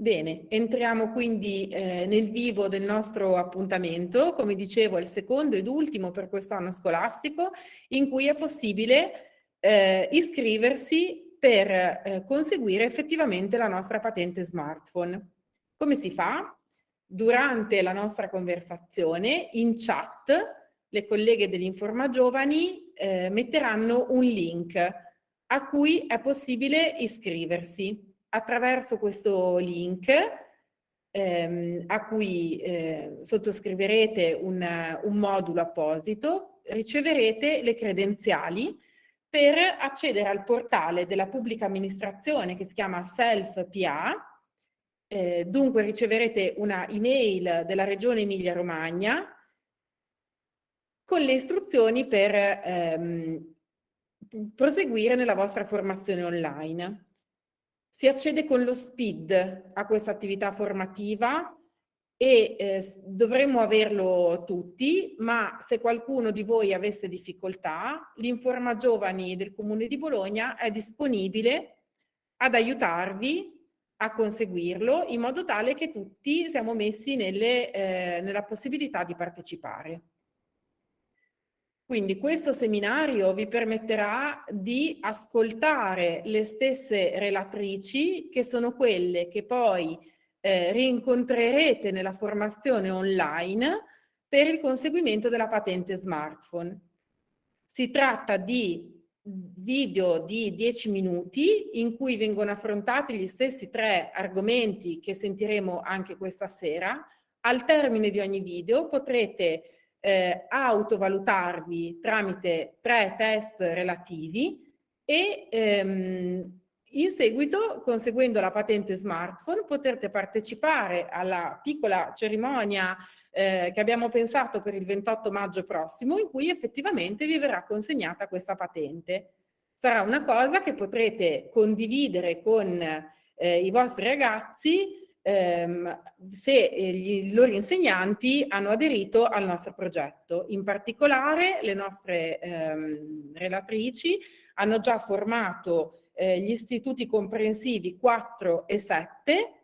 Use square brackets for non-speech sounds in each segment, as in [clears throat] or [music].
Bene, entriamo quindi eh, nel vivo del nostro appuntamento, come dicevo è il secondo ed ultimo per quest'anno scolastico, in cui è possibile eh, iscriversi per eh, conseguire effettivamente la nostra patente smartphone. Come si fa? Durante la nostra conversazione, in chat, le colleghe dell'Informa Giovani eh, metteranno un link a cui è possibile iscriversi attraverso questo link ehm, a cui eh, sottoscriverete un, un modulo apposito, riceverete le credenziali per accedere al portale della pubblica amministrazione che si chiama Self-PA, eh, dunque riceverete una email della regione Emilia-Romagna con le istruzioni per ehm, proseguire nella vostra formazione online. Si accede con lo SPID a questa attività formativa e eh, dovremmo averlo tutti, ma se qualcuno di voi avesse difficoltà, l'Informa Giovani del Comune di Bologna è disponibile ad aiutarvi a conseguirlo in modo tale che tutti siamo messi nelle, eh, nella possibilità di partecipare. Quindi questo seminario vi permetterà di ascoltare le stesse relatrici che sono quelle che poi eh, rincontrerete nella formazione online per il conseguimento della patente smartphone. Si tratta di video di 10 minuti in cui vengono affrontati gli stessi tre argomenti che sentiremo anche questa sera. Al termine di ogni video potrete eh, autovalutarvi tramite tre test relativi e ehm, in seguito, conseguendo la patente smartphone, potrete partecipare alla piccola cerimonia eh, che abbiamo pensato per il 28 maggio prossimo, in cui effettivamente vi verrà consegnata questa patente. Sarà una cosa che potrete condividere con eh, i vostri ragazzi ehm, se eh, i loro insegnanti hanno aderito al nostro progetto. In particolare le nostre ehm, relatrici hanno già formato eh, gli istituti comprensivi 4 e 7,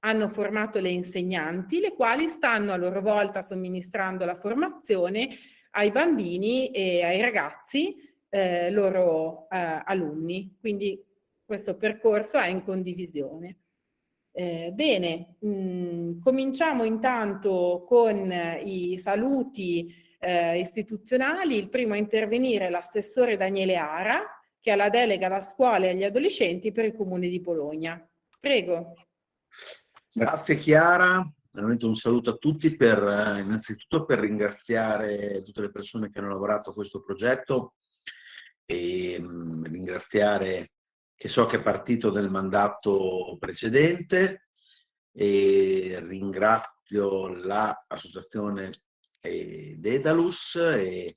hanno formato le insegnanti, le quali stanno a loro volta somministrando la formazione ai bambini e ai ragazzi eh, loro eh, alunni. Quindi questo percorso è in condivisione. Eh, bene, mh, mm, cominciamo intanto con i saluti eh, istituzionali. Il primo a intervenire è l'assessore Daniele Ara, che ha la delega alla scuola e agli adolescenti per il Comune di Bologna. Prego. Grazie Chiara, veramente un saluto a tutti per eh, innanzitutto per ringraziare tutte le persone che hanno lavorato a questo progetto e mh, mm, ringraziare che so che è partito nel mandato precedente e ringrazio l'associazione eh, Dedalus e,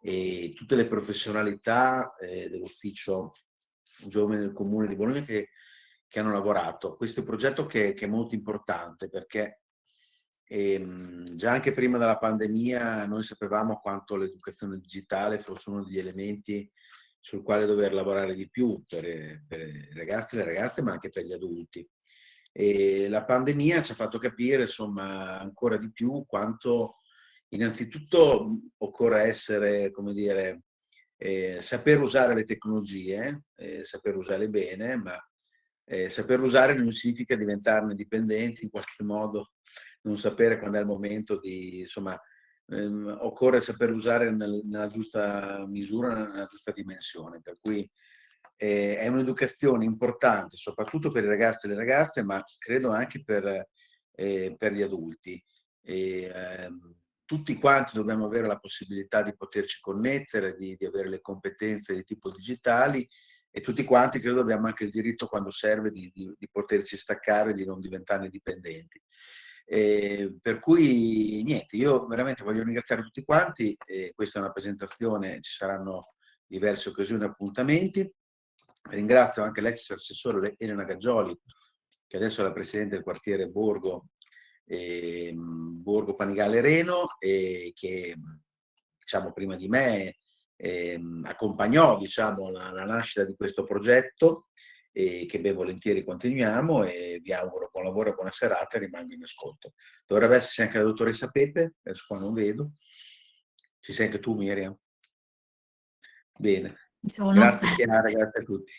e, tutte le professionalità eh, dell'ufficio giovane del comune di Bologna che, che hanno lavorato. Questo è un progetto che, che è molto importante perché ehm, già anche prima della pandemia noi sapevamo quanto l'educazione digitale fosse uno degli elementi sul quale dover lavorare di più per, per i ragazzi e le ragazze, ma anche per gli adulti. E la pandemia ci ha fatto capire, insomma, ancora di più quanto innanzitutto occorre essere, come dire, eh, saper usare le tecnologie, eh, saper usarle bene, ma eh, saper usare non significa diventarne dipendenti in qualche modo, non sapere quando è il momento di, insomma, ehm, occorre saper usare nel, nella giusta misura, nella giusta dimensione. Per cui eh, è un'educazione importante, soprattutto per i ragazzi e le ragazze, ma credo anche per, eh, per gli adulti. E, ehm, tutti quanti dobbiamo avere la possibilità di poterci connettere, di, di, avere le competenze di tipo digitali e tutti quanti credo abbiamo anche il diritto quando serve di, di, di poterci staccare, di non diventarne dipendenti. Eh, per cui niente, io veramente voglio ringraziare tutti quanti, eh, questa è una presentazione, ci saranno diverse occasioni e appuntamenti. Ringrazio anche l'ex assessore Elena Gaggioli, che adesso è la Presidente del quartiere Borgo, eh, Borgo Panigale Reno, e che diciamo, prima di me ehm, accompagnò diciamo, la, la nascita di questo progetto e che ben volentieri continuiamo e vi auguro buon lavoro e buona serata e rimango in ascolto. Dovrebbe esserci anche la dottoressa Pepe, adesso qua non vedo. Ci sei anche tu Miriam? Bene. Grazie Chiara, grazie a tutti.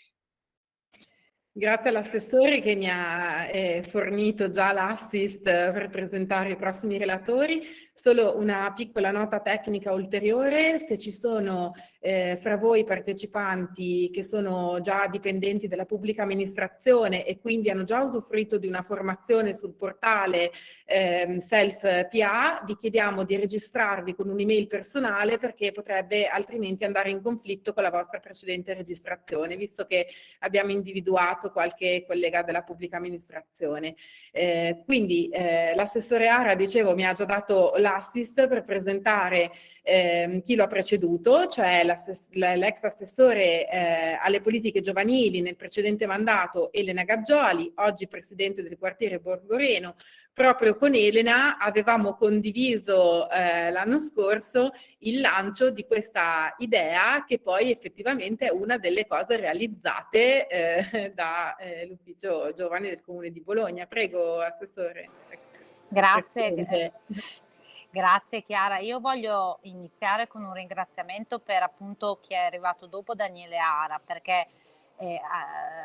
Grazie all'assessore che mi ha eh, fornito già l'assist per presentare i prossimi relatori. Solo una piccola nota tecnica ulteriore, se ci sono eh, fra voi partecipanti che sono già dipendenti della pubblica amministrazione e quindi hanno già usufruito di una formazione sul portale eh, Self PA, vi chiediamo di registrarvi con un'email personale perché potrebbe altrimenti andare in conflitto con la vostra precedente registrazione, visto che abbiamo individuato fatto qualche collega della pubblica amministrazione. Eh, quindi eh, l'assessore Ara, dicevo, mi ha già dato l'assist per presentare eh, chi lo ha preceduto, cioè l'ex assessore eh, alle politiche giovanili nel precedente mandato Elena Gaggioli, oggi presidente del quartiere Borgoreno, proprio con Elena avevamo condiviso eh, l'anno scorso il lancio di questa idea che poi effettivamente è una delle cose realizzate eh, dall'Ufficio eh, Giovani del Comune di Bologna. Prego, Assessore. Grazie. Grazie Chiara. Io voglio iniziare con un ringraziamento per appunto chi è arrivato dopo Daniele Ara, perché eh,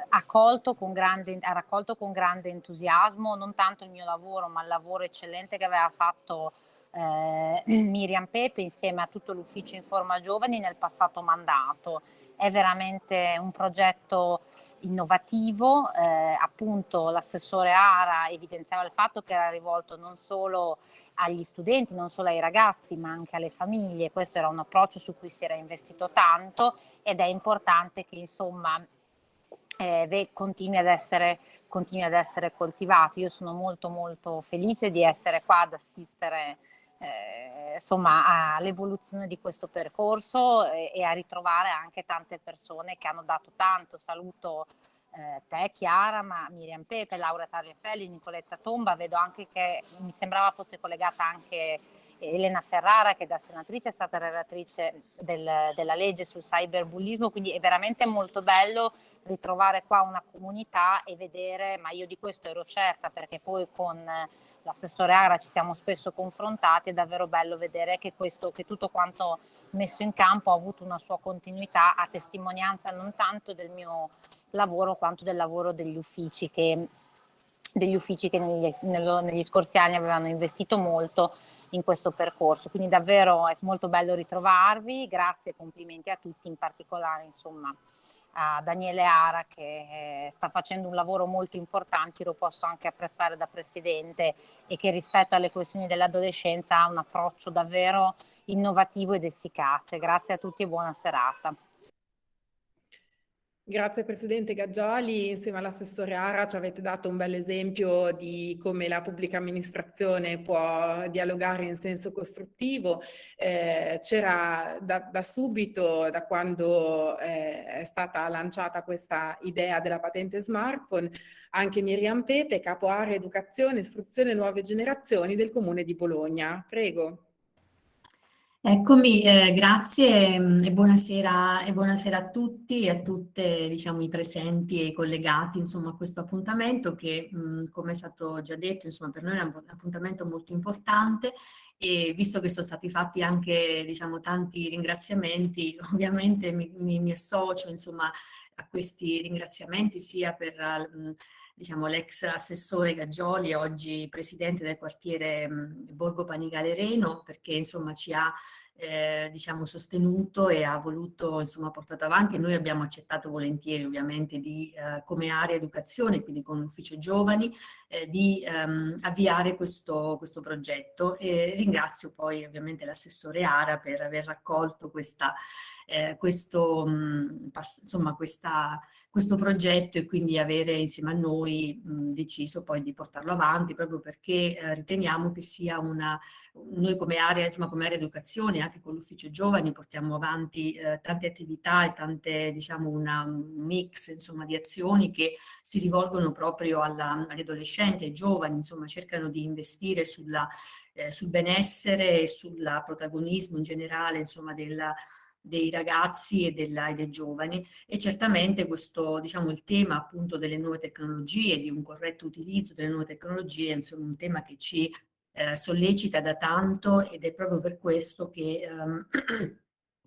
accolto con grande, ha raccolto con grande entusiasmo non tanto il mio lavoro ma il lavoro eccellente che aveva fatto eh, [clears throat] Miriam Pepe insieme a tutto l'ufficio Informa Giovani nel passato mandato. È veramente un progetto innovativo, eh, appunto l'assessore Ara evidenziava il fatto che era rivolto non solo agli studenti, non solo ai ragazzi ma anche alle famiglie, questo era un approccio su cui si era investito tanto ed è importante che insomma eh, continui, ad essere, continui ad essere coltivato. Io sono molto molto felice di essere qua ad assistere eh, insomma all'evoluzione di questo percorso e, e, a ritrovare anche tante persone che hanno dato tanto. Saluto eh, te Chiara, ma Miriam Pepe, Laura Tagliafelli, Nicoletta Tomba, vedo anche che mi sembrava fosse collegata anche Elena Ferrara che da senatrice è stata relatrice del, della legge sul cyberbullismo, quindi è veramente molto bello ritrovare qua una comunità e vedere, ma io di questo ero certa perché poi con l'assessore Ara ci siamo spesso confrontati, è davvero bello vedere che, questo, che tutto quanto messo in campo ha avuto una sua continuità a testimonianza non tanto del mio lavoro quanto del lavoro degli uffici che degli uffici che negli, nello, negli, scorsi anni avevano investito molto in questo percorso. Quindi davvero è molto bello ritrovarvi, grazie e complimenti a tutti, in particolare insomma a Daniele Ara che eh, sta facendo un lavoro molto importante, lo posso anche apprezzare da presidente e che rispetto alle questioni dell'adolescenza ha un approccio davvero innovativo ed efficace. Grazie a tutti e buona serata. Grazie Presidente Gaggioli, insieme all'assessore Ara ci avete dato un bel esempio di come la pubblica amministrazione può dialogare in senso costruttivo. Eh, C'era da, da, subito, da quando eh, è stata lanciata questa idea della patente smartphone, anche Miriam Pepe, capo area educazione, istruzione nuove generazioni del Comune di Bologna. Prego. Eccomi, eh, grazie mm, e buonasera, e buonasera, a tutti e a tutte diciamo, i presenti e i collegati insomma, a questo appuntamento che mm, come è stato già detto insomma, per noi è un appuntamento molto importante e visto che sono stati fatti anche diciamo, tanti ringraziamenti [laughs] ovviamente mi, mi, mi associo insomma, a questi ringraziamenti sia per mh, mm, diciamo, l'ex assessore Gaggioli, oggi presidente del quartiere mh, Borgo Panigale Reno, perché insomma ci ha eh, diciamo, sostenuto e ha voluto, insomma, portato avanti. Noi abbiamo accettato volentieri ovviamente di, eh, come area educazione, quindi con l'ufficio giovani, eh, di ehm, avviare questo, questo progetto. E ringrazio poi ovviamente l'assessore Ara per aver raccolto questa, eh, questo, mh, insomma, questa questo progetto e quindi avere insieme a noi mh, deciso poi di portarlo avanti proprio perché eh, riteniamo che sia una, noi come area, insomma come area educazione, anche con l'ufficio giovani portiamo avanti eh, tante attività e tante diciamo un mix insomma di azioni che si rivolgono proprio agli adolescenti, ai giovani, insomma cercano di investire sulla, eh, sul benessere e sul protagonismo in generale insomma della dei ragazzi e, della, e, dei giovani. E certamente questo, diciamo, il tema appunto delle nuove tecnologie, di un corretto utilizzo delle nuove tecnologie, insomma un tema che ci eh, sollecita da tanto ed è proprio per questo che ehm, [clears throat]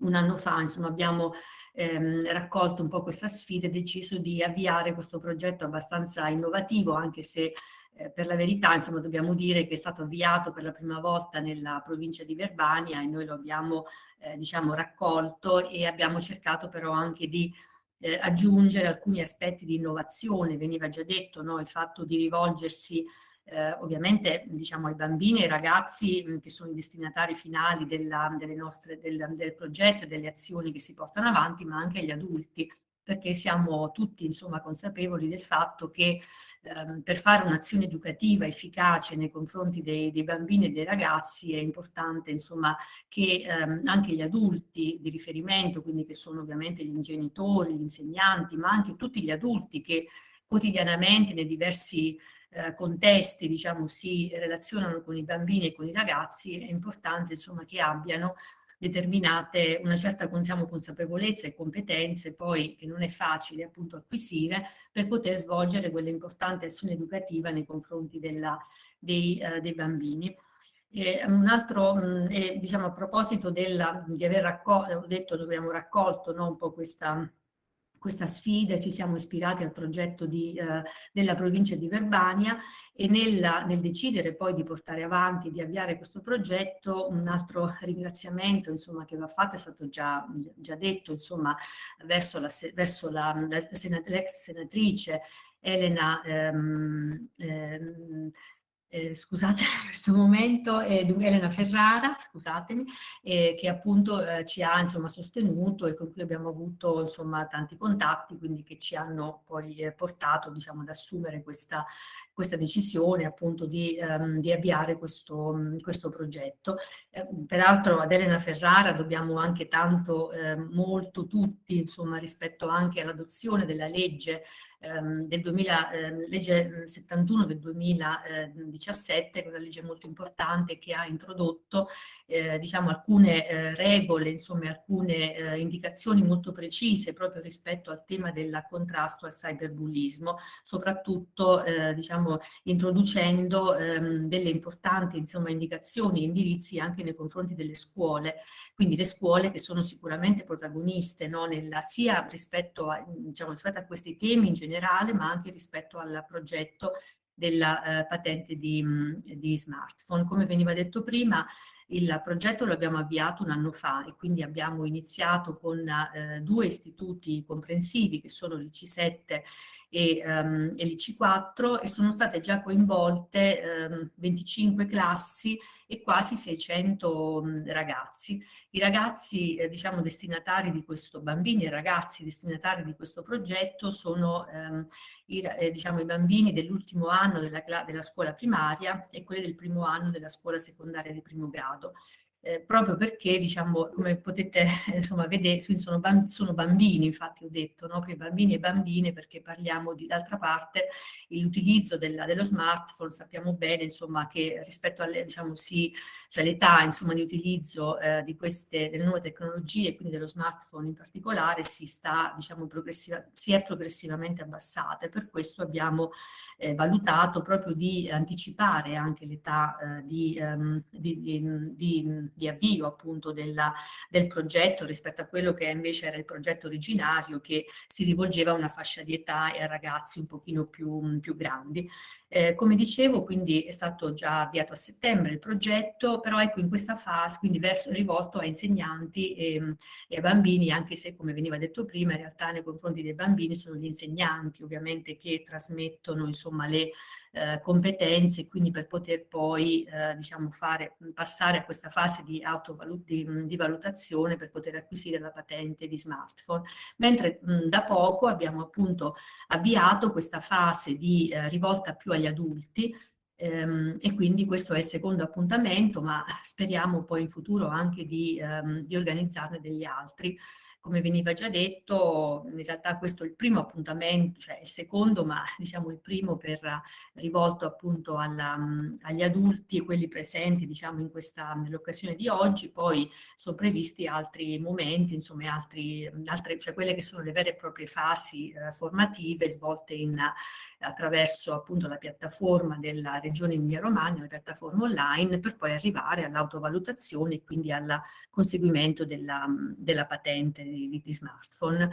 un anno fa insomma, abbiamo ehm, raccolto un po' questa sfida e deciso di avviare questo progetto abbastanza innovativo, anche se eh, per la verità insomma, dobbiamo dire che è stato avviato per la prima volta nella provincia di Verbania e noi lo abbiamo eh, diciamo, raccolto e abbiamo cercato però anche di eh, aggiungere alcuni aspetti di innovazione, veniva già detto no? il fatto di rivolgersi eh, ovviamente diciamo, ai bambini e ai ragazzi mh, che sono i destinatari finali della, nostre, del, del progetto e delle azioni che si portano avanti, ma anche agli adulti perché siamo tutti insomma, consapevoli del fatto che ehm, per fare un'azione educativa efficace nei confronti dei, dei, bambini e dei ragazzi è importante insomma, che ehm, anche gli adulti di riferimento, quindi che sono ovviamente gli genitori, gli insegnanti, ma anche tutti gli adulti che quotidianamente nei diversi eh, contesti diciamo, si relazionano con i bambini e con i ragazzi, è importante insomma, che abbiano determinate una certa diciamo, consapevolezza e competenze poi che non è facile appunto acquisire per poter svolgere quella importante azione educativa nei confronti della, dei, uh, dei, bambini. E un altro, mh, è, diciamo a proposito della, di aver raccolto, ho detto abbiamo raccolto no, un po' questa questa sfida, ci siamo ispirati al progetto di, eh, della provincia di Verbania e nella, nel decidere poi di portare avanti, di avviare questo progetto, un altro ringraziamento insomma, che va fatto è stato già, già detto insomma, verso l'ex senatrice Elena ehm, ehm, eh, scusate [laughs] questo momento, è Elena Ferrara, scusatemi, eh, che appunto eh, ci ha insomma, sostenuto e con cui abbiamo avuto insomma, tanti contatti, quindi che ci hanno poi eh, portato diciamo, ad assumere questa, questa decisione appunto di, um, di avviare questo, questo progetto. Eh, peraltro ad Elena Ferrara dobbiamo anche tanto, eh, molto tutti, insomma, rispetto anche all'adozione della legge ehm, del 2000, eh, legge 71 del 2017, che è una legge molto importante che ha introdotto eh, diciamo alcune eh, regole, insomma alcune eh, indicazioni molto precise proprio rispetto al tema del contrasto al cyberbullismo, soprattutto eh, diciamo introducendo ehm, delle importanti insomma indicazioni e indirizzi anche nei confronti delle scuole, quindi le scuole che sono sicuramente protagoniste no, nella, sia rispetto a, diciamo, rispetto a questi temi in generale generale, ma anche rispetto al progetto della eh, patente di, di, smartphone. Come veniva detto prima, il progetto lo abbiamo avviato un anno fa e quindi abbiamo iniziato con eh, due istituti comprensivi che sono l'IC7 e, um, e l'IC4 e sono state già coinvolte um, 25 classi e quasi 600 um, ragazzi. I ragazzi, eh, diciamo, destinatari di questo, bambini e ragazzi destinatari di questo progetto sono ehm, i, eh, diciamo, i bambini dell'ultimo anno della, della scuola primaria e quelli del primo anno della scuola secondaria di primo grado eh, proprio perché, diciamo, come potete [laughs] insomma, vedere, sono, bamb sono bambini, infatti ho detto, no? per bambini e bambine, perché parliamo di, d'altra parte, l'utilizzo dello smartphone, sappiamo bene, insomma, che rispetto alle, diciamo, sì, cioè di utilizzo eh, di queste, delle nuove tecnologie, quindi dello smartphone in particolare, si sta, diciamo, progressiva, si è progressivamente abbassata e per questo abbiamo eh, valutato proprio di anticipare anche l'età eh, di, um, di, di di avvio appunto della, del progetto rispetto a quello che invece era il progetto originario che si rivolgeva a una fascia di età e a ragazzi un pochino più, più grandi. Eh, come dicevo, quindi è stato già avviato a settembre il progetto, però ecco in questa fase, quindi verso, rivolto a insegnanti e, e, a bambini, anche se come veniva detto prima, in realtà nei confronti dei bambini sono gli insegnanti ovviamente che trasmettono insomma le eh, competenze, quindi per poter poi eh, diciamo fare, passare a questa fase di, di, di, valutazione per poter acquisire la patente di smartphone. Mentre mh, da poco abbiamo appunto avviato questa fase di eh, rivolta più agli adulti, ehm, e quindi questo è il secondo appuntamento, ma speriamo poi in futuro anche di, ehm, di organizzarne degli altri. Come veniva già detto, in realtà questo è il primo appuntamento, cioè il secondo, ma [laughs] diciamo il primo per, rivolto appunto alla, agli adulti e quelli presenti diciamo in questa, nell'occasione di oggi, poi sono previsti altri momenti, insomma altri, altre, cioè quelle che sono le vere e proprie fasi eh, formative svolte in, attraverso appunto la piattaforma della Regione Emilia-Romagna, la piattaforma online, per poi arrivare all'autovalutazione e quindi al conseguimento della, della patente di, di, smartphone.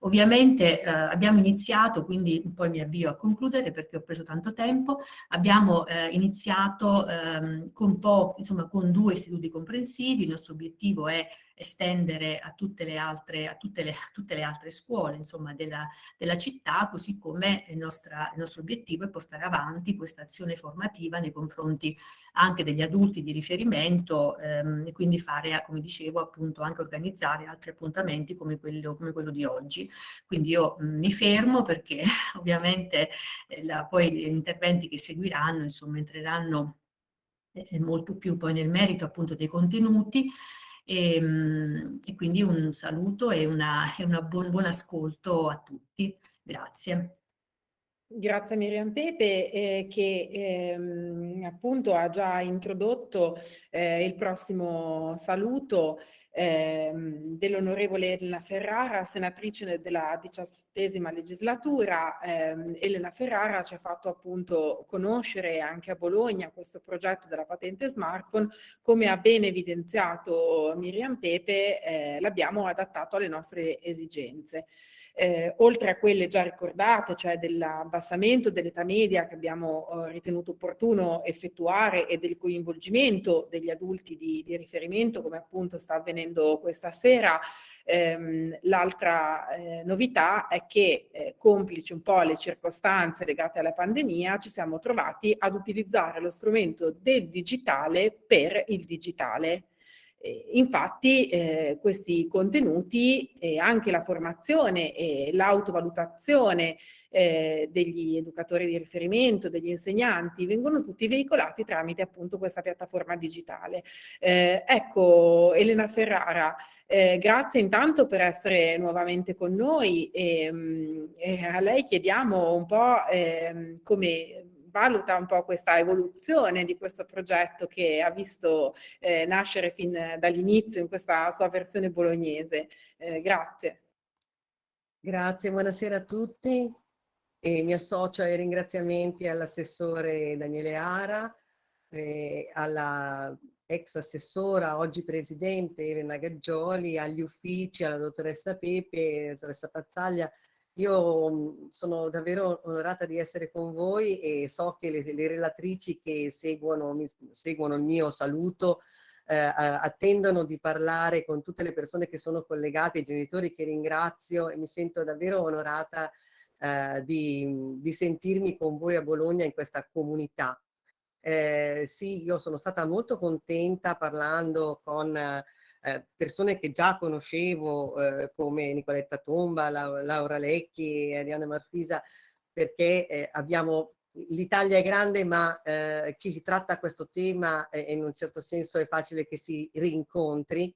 Ovviamente eh, abbiamo iniziato, quindi poi mi avvio a concludere perché ho preso tanto tempo, abbiamo eh, iniziato ehm, con, insomma, con due istituti comprensivi, il nostro obiettivo è estendere a tutte le altre, a tutte le, a tutte le altre scuole insomma, della, della, città, così come il, nostra, il, nostro obiettivo è portare avanti questa azione formativa nei confronti anche degli adulti di riferimento ehm, e quindi fare, come dicevo, appunto anche organizzare altri appuntamenti come quello, come quello di oggi. Quindi io mh, mi fermo perché [laughs] ovviamente eh, la, poi gli interventi che seguiranno insomma entreranno eh, molto più poi nel merito appunto dei contenuti e, ehm, e quindi un saluto e, una, e un buon, buon ascolto a tutti. Grazie. Grazie a Miriam Pepe eh, che ehm, appunto ha già introdotto eh, il prossimo saluto ehm, dell'onorevole Elena Ferrara, senatrice della diciassettesima legislatura. Ehm, Elena Ferrara ci ha fatto appunto conoscere anche a Bologna questo progetto della patente smartphone, come ha ben evidenziato Miriam Pepe, eh, l'abbiamo adattato alle nostre esigenze eh, oltre a quelle già ricordate, cioè dell'abbassamento dell'età media che abbiamo eh, ritenuto opportuno effettuare e del coinvolgimento degli adulti di, di riferimento, come appunto sta avvenendo questa sera, ehm, l'altra eh, novità è che, eh, complici un po' le circostanze legate alla pandemia, ci siamo trovati ad utilizzare lo strumento del digitale per il digitale infatti eh, questi contenuti e anche la formazione e l'autovalutazione eh, degli educatori di riferimento, degli insegnanti, vengono tutti veicolati tramite appunto questa piattaforma digitale. Eh, ecco Elena Ferrara, eh, grazie intanto per essere nuovamente con noi e, mm, e a lei chiediamo un po' eh, come valuta un po' questa evoluzione di questo progetto che ha visto eh, nascere fin dall'inizio in questa sua versione bolognese. Eh, grazie. Grazie, buonasera a tutti. E mi associo ai ringraziamenti all'assessore Daniele Ara, eh, alla ex assessora, oggi presidente Elena Gaggioli, agli uffici, alla dottoressa Pepe, dottoressa Pazzaglia, io mhmm, sono davvero onorata di essere con voi e so che le, le relatrici che seguono, mi, seguono, il mio saluto eh, attendono di parlare con tutte le persone che sono collegate, i genitori che ringrazio e mi sento davvero onorata eh, di, di, sentirmi con voi a Bologna in questa comunità. Eh, sì, io sono stata molto contenta parlando con eh, persone che già conoscevo eh, come Nicoletta Tomba, La, Laura Lecchi Arianna Marfisa, perché eh, abbiamo l'Italia è grande ma eh, chi tratta questo tema eh, in un certo senso è facile che si rincontri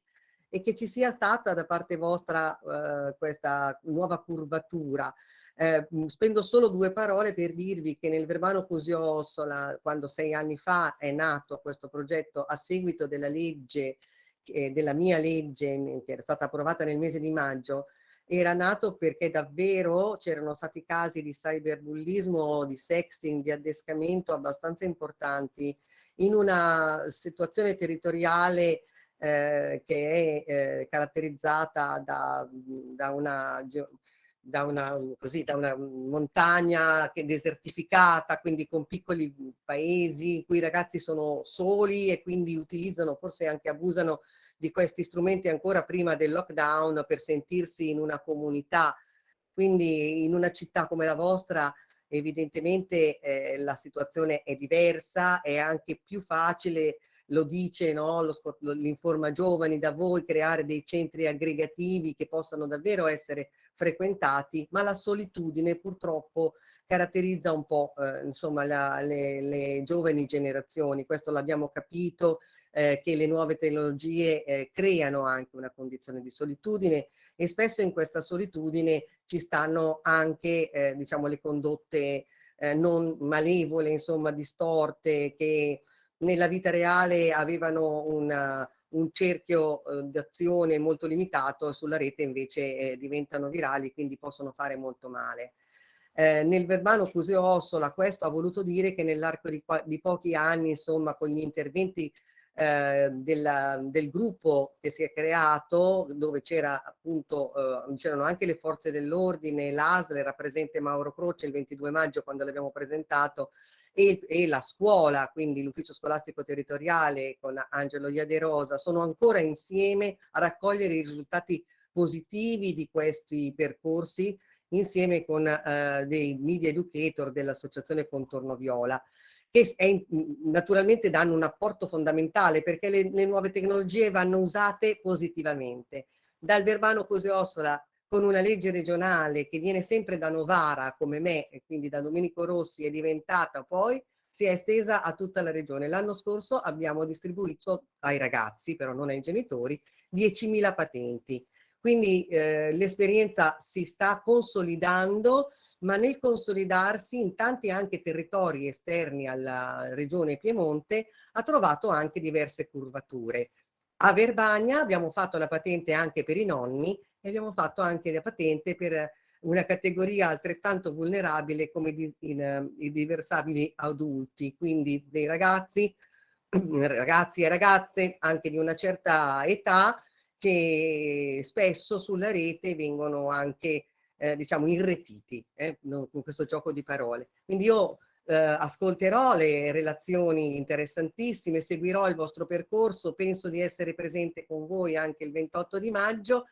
e che ci sia stata da parte vostra eh, questa nuova curvatura. Eh, spendo solo due parole per dirvi che nel Verbano Cusio-Ossola, quando sei anni fa è nato questo progetto a seguito della legge eh, della mia legge che era stata approvata nel mese di maggio era nato perché davvero c'erano stati casi di cyberbullismo, di sexting, di addescamento abbastanza importanti in una situazione territoriale eh, che è eh, caratterizzata da, da, una, da, una, così, da una montagna desertificata, quindi con piccoli paesi in cui i ragazzi sono soli e quindi utilizzano, forse anche abusano di questi strumenti ancora prima del lockdown per sentirsi in una comunità. Quindi in una città come la vostra evidentemente eh, la situazione è diversa, è anche più facile, lo dice no, l'Informa Giovani, da voi creare dei centri aggregativi che possano davvero essere frequentati, ma la solitudine purtroppo caratterizza un po' eh, insomma la, le, le giovani generazioni, questo l'abbiamo capito, eh, che le nuove tecnologie eh, creano anche una condizione di solitudine e spesso in questa solitudine ci stanno anche eh, diciamo le condotte eh, non malevole, insomma distorte, che nella vita reale avevano una, un cerchio eh, d'azione molto limitato, sulla rete invece eh, diventano virali, quindi possono fare molto male. Eh, nel verbano Cuseo Ossola questo ha voluto dire che nell'arco di, di, pochi anni, insomma, con gli interventi eh, della, del gruppo che si è creato, dove c'era appunto, eh, c'erano anche le forze dell'ordine, l'ASL, era presente Mauro Croce il 22 maggio quando l'abbiamo presentato, e, e, la scuola, quindi l'ufficio scolastico territoriale con Angelo Iaderosa, sono ancora insieme a raccogliere i risultati positivi di questi percorsi insieme con eh, dei media educator dell'associazione Contorno Viola che è, naturalmente danno un apporto fondamentale perché le, le, nuove tecnologie vanno usate positivamente. Dal Verbano Coseossola con una legge regionale che viene sempre da Novara come me e quindi da Domenico Rossi è diventata poi si è estesa a tutta la regione. L'anno scorso abbiamo distribuito ai ragazzi, però non ai genitori, 10.000 patenti. Quindi eh, l'esperienza si sta consolidando, ma nel consolidarsi in tanti anche territori esterni alla regione Piemonte ha trovato anche diverse curvature. A Verbagna abbiamo fatto la patente anche per i nonni e abbiamo fatto anche la patente per una categoria altrettanto vulnerabile come i, in, i diversabili adulti, quindi dei ragazzi, [clears throat] ragazzi e ragazze anche di una certa età che spesso sulla rete vengono anche eh, diciamo irretiti eh, con questo gioco di parole. Quindi io eh, ascolterò le relazioni interessantissime, seguirò il vostro percorso, penso di essere presente con voi anche il 28 di maggio.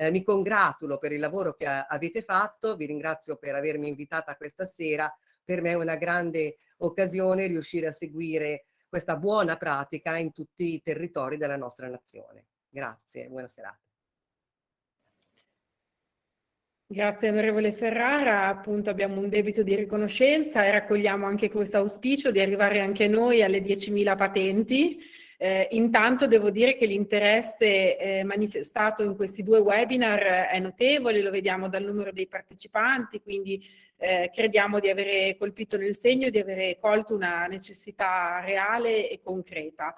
Eh, mi congratulo per il lavoro che avete fatto, vi ringrazio per avermi invitata questa sera. Per me è una grande occasione riuscire a seguire questa buona pratica in tutti i territori della nostra nazione. Grazie, buona serata. Grazie onorevole Ferrara, appunto abbiamo un debito di riconoscenza e raccogliamo anche questo auspicio di arrivare anche noi alle 10.000 patenti. Eh, intanto devo dire che l'interesse eh, manifestato in questi due webinar è notevole, lo vediamo dal numero dei partecipanti, quindi eh, crediamo di avere colpito nel segno, di avere colto una necessità reale e concreta.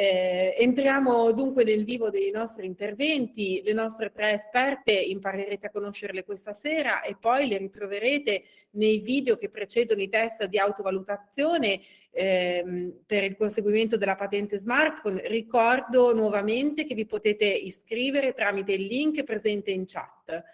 Eh, entriamo dunque nel vivo dei nostri interventi, le nostre tre esperte imparerete a conoscerle questa sera e poi le ritroverete nei video che precedono i test di autovalutazione ehm, per il conseguimento della patente smartphone. Ricordo nuovamente che vi potete iscrivere tramite il link presente in chat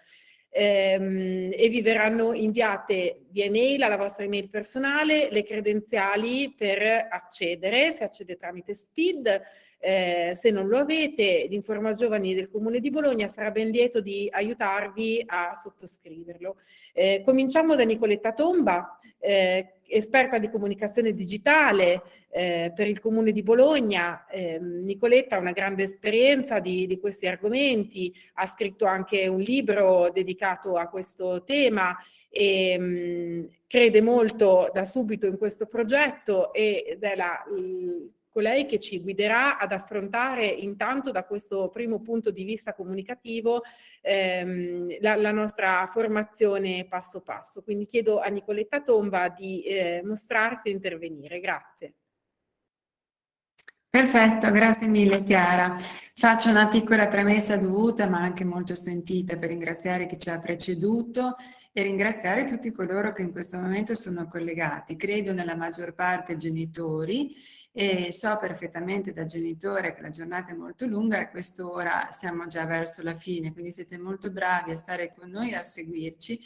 ehm, e vi verranno inviate via email alla vostra email personale le credenziali per accedere, se accede tramite SPID, eh, se non lo avete, l'Informa Giovani del Comune di Bologna sarà ben lieto di aiutarvi a sottoscriverlo. Eh, cominciamo da Nicoletta Tomba, eh, esperta di comunicazione digitale eh, per il Comune di Bologna. Eh, Nicoletta ha una grande esperienza di, di, questi argomenti, ha scritto anche un libro dedicato a questo tema e mh, mm, crede molto da subito in questo progetto ed è la, colei che ci guiderà ad affrontare intanto da questo primo punto di vista comunicativo ehm, la, la, nostra formazione passo passo. Quindi chiedo a Nicoletta Tomba di eh, mostrarsi e intervenire. Grazie. Perfetto, grazie mille Chiara. Faccio una piccola premessa dovuta ma anche molto sentita per ringraziare chi ci ha preceduto e ringraziare tutti coloro che in questo momento sono collegati. Credo nella maggior parte genitori e so perfettamente da genitore che la giornata è molto lunga e quest'ora siamo già verso la fine, quindi siete molto bravi a stare con noi e a seguirci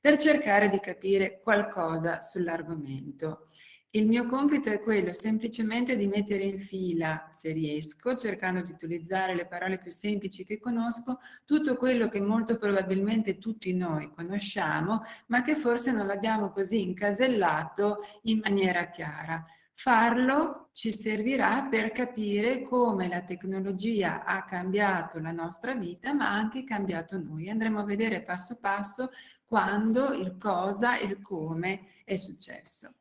per cercare di capire qualcosa sull'argomento. Il mio compito è quello semplicemente di mettere in fila, se riesco, cercando di utilizzare le parole più semplici che conosco, tutto quello che molto probabilmente tutti noi conosciamo, ma che forse non l'abbiamo così incasellato in maniera chiara. Farlo ci servirà per capire come la tecnologia ha cambiato la nostra vita, ma anche cambiato noi. Andremo a vedere passo passo quando, il cosa e il come è successo.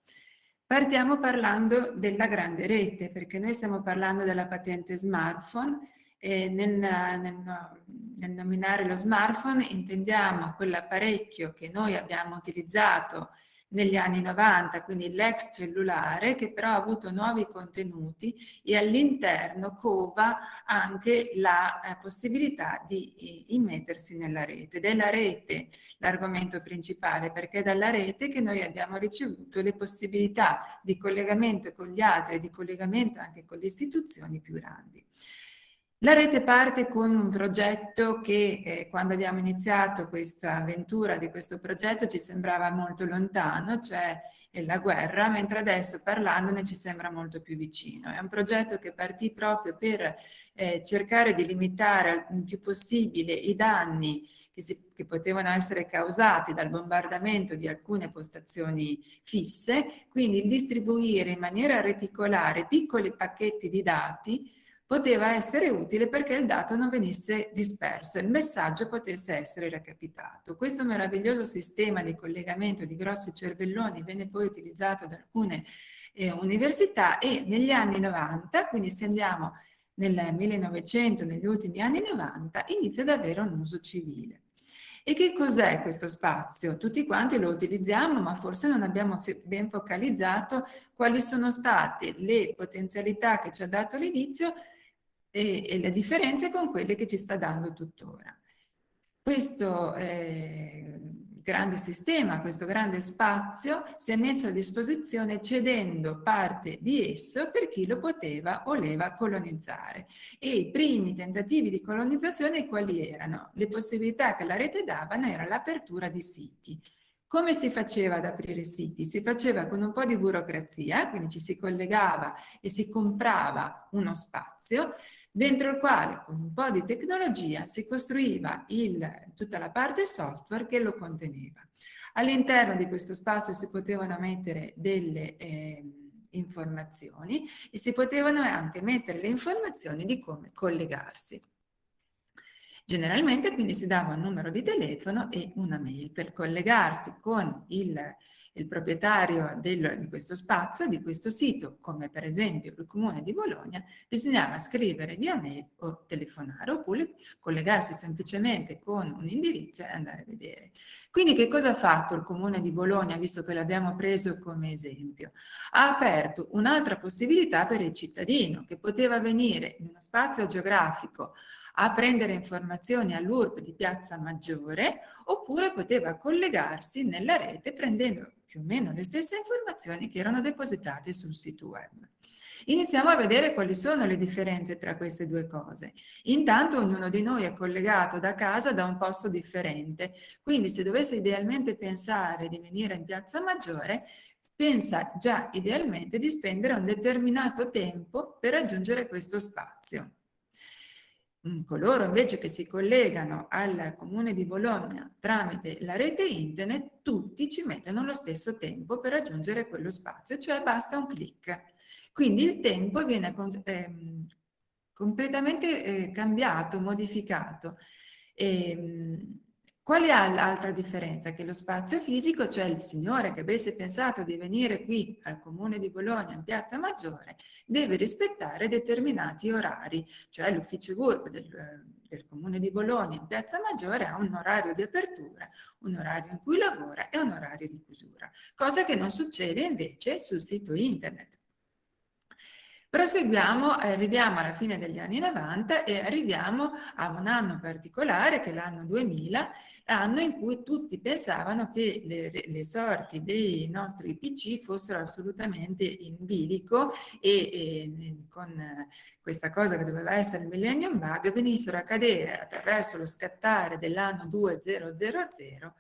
Partiamo parlando della grande rete, perché noi stiamo parlando della patente smartphone e nel, nel, nel nominare lo smartphone intendiamo quell'apparecchio che noi abbiamo utilizzato negli anni 90, quindi l'ex cellulare che però ha avuto nuovi contenuti e all'interno cova anche la eh, possibilità di immettersi nella rete. Ed è la rete l'argomento principale perché è dalla rete che noi abbiamo ricevuto le possibilità di collegamento con gli altri e di collegamento anche con le istituzioni più grandi. La rete parte con un progetto che eh, quando abbiamo iniziato questa avventura di questo progetto ci sembrava molto lontano, cioè la guerra, mentre adesso parlandone ci sembra molto più vicino. È un progetto che partì proprio per eh, cercare di limitare il più possibile i danni che, si, che potevano essere causati dal bombardamento di alcune postazioni fisse, quindi distribuire in maniera reticolare piccoli pacchetti di dati poteva essere utile perché il dato non venisse disperso e il messaggio potesse essere recapitato. Questo meraviglioso sistema di collegamento di grossi cervelloni venne poi utilizzato da alcune eh, università e negli anni 90, quindi se andiamo nel 1900, negli ultimi anni 90, inizia ad avere un uso civile. E che cos'è questo spazio? Tutti quanti lo utilizziamo, ma forse non abbiamo ben focalizzato quali sono state le potenzialità che ci ha dato l'inizio e, e le differenze con quelle che ci sta dando tuttora. Questo eh, grande sistema, questo grande spazio si è messo a disposizione cedendo parte di esso per chi lo poteva o voleva colonizzare. E i primi tentativi di colonizzazione quali erano? Le possibilità che la rete davano era l'apertura di siti. Come si faceva ad aprire siti? Si faceva con un po' di burocrazia, quindi ci si collegava e si comprava uno spazio, dentro il quale con un po' di tecnologia si costruiva il, tutta la parte software che lo conteneva. All'interno di questo spazio si potevano mettere delle eh, informazioni e si potevano anche mettere le informazioni di come collegarsi. Generalmente quindi si dava un numero di telefono e una mail per collegarsi con il il proprietario del, di questo spazio, di questo sito, come per esempio il Comune di Bologna, bisognava scrivere via mail o telefonare oppure collegarsi semplicemente con un indirizzo e andare a vedere. Quindi che cosa ha fatto il Comune di Bologna, visto che l'abbiamo preso come esempio? Ha aperto un'altra possibilità per il cittadino che poteva venire in uno spazio geografico a prendere informazioni all'URP di Piazza Maggiore oppure poteva collegarsi nella rete prendendo più o meno le stesse informazioni che erano depositate sul sito web. Iniziamo a vedere quali sono le differenze tra queste due cose. Intanto ognuno di noi è collegato da casa da un posto differente, quindi se dovesse idealmente pensare di venire in Piazza Maggiore, pensa già idealmente di spendere un determinato tempo per raggiungere questo spazio. Mm, coloro invece che si collegano al comune di Bologna tramite la rete internet, tutti ci mettono lo stesso tempo per raggiungere quello spazio, cioè basta un clic. Quindi il tempo viene eh, completamente eh, cambiato, modificato. E, ehm, qual è l'altra differenza? Che lo spazio fisico, cioè il signore che avesse pensato di venire qui al comune di Bologna in Piazza Maggiore, deve rispettare determinati orari, cioè l'ufficio GURB del, del comune di Bologna in Piazza Maggiore ha un orario di apertura, un orario in cui lavora e un orario di chiusura, cosa che non succede invece sul sito internet. Proseguiamo, arriviamo alla fine degli anni 90 e arriviamo a un anno particolare che è l'anno 2000, anno in cui tutti pensavano che le, le, sorti dei nostri PC fossero assolutamente in bilico e, e con questa cosa che doveva essere il millennium bug venissero a cadere attraverso lo scattare dell'anno 2000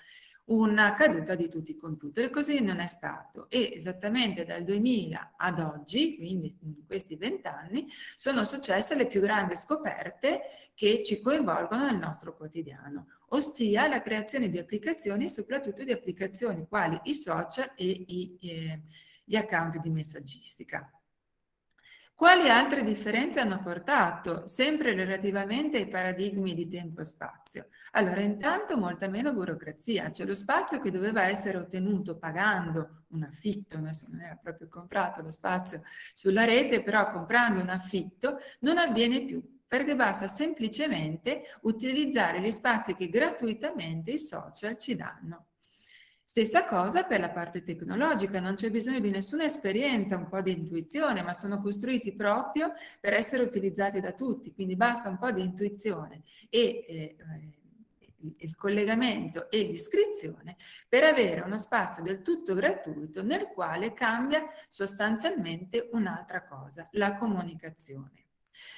una caduta di tutti i computer. Così non è stato e esattamente dal 2000 ad oggi, quindi in questi vent'anni, sono successe le più grandi scoperte che ci coinvolgono nel nostro quotidiano, ossia la creazione di applicazioni e soprattutto di applicazioni quali i social e i, eh, gli account di messaggistica. Quali altre differenze hanno portato, sempre relativamente ai paradigmi di tempo-spazio? Allora, intanto molta meno burocrazia, cioè lo spazio che doveva essere ottenuto pagando un affitto, adesso non era proprio comprato lo spazio sulla rete, però comprando un affitto non avviene più, perché basta semplicemente utilizzare gli spazi che gratuitamente i social ci danno. Stessa cosa per la parte tecnologica, non c'è bisogno di nessuna esperienza, un po' di intuizione, ma sono costruiti proprio per essere utilizzati da tutti, quindi basta un po' di intuizione e eh, il collegamento e l'iscrizione per avere uno spazio del tutto gratuito nel quale cambia sostanzialmente un'altra cosa, la comunicazione.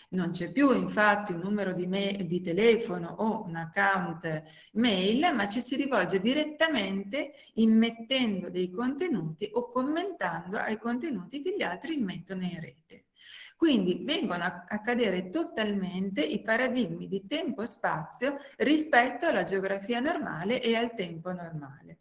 Non c'è più infatti un numero di, di, telefono o un account mail, ma ci si rivolge direttamente immettendo dei contenuti o commentando ai contenuti che gli altri immettono in rete. Quindi vengono a, cadere totalmente i paradigmi di tempo-spazio rispetto alla geografia normale e al tempo normale.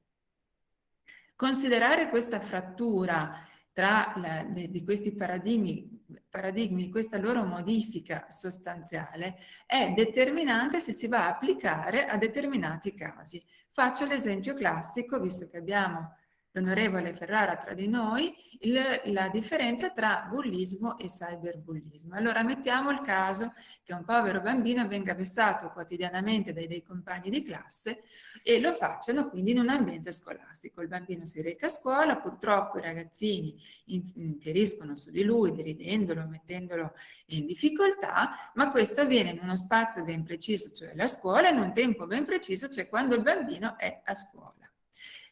Considerare questa frattura tra la, di questi paradigmi paradigmi, questa loro modifica sostanziale è determinante se si va a applicare a determinati casi. Faccio l'esempio classico, visto che abbiamo l'onorevole Ferrara tra di noi, il, la differenza tra bullismo e cyberbullismo. Allora mettiamo il caso che un povero bambino venga vessato quotidianamente dai dei compagni di classe e lo facciano quindi in un ambiente scolastico. Il bambino si reca a scuola, purtroppo i ragazzini infieriscono su di lui, deridendolo, mettendolo in difficoltà, ma questo avviene in uno spazio ben preciso, cioè la scuola, in un tempo ben preciso, cioè quando il bambino è a scuola.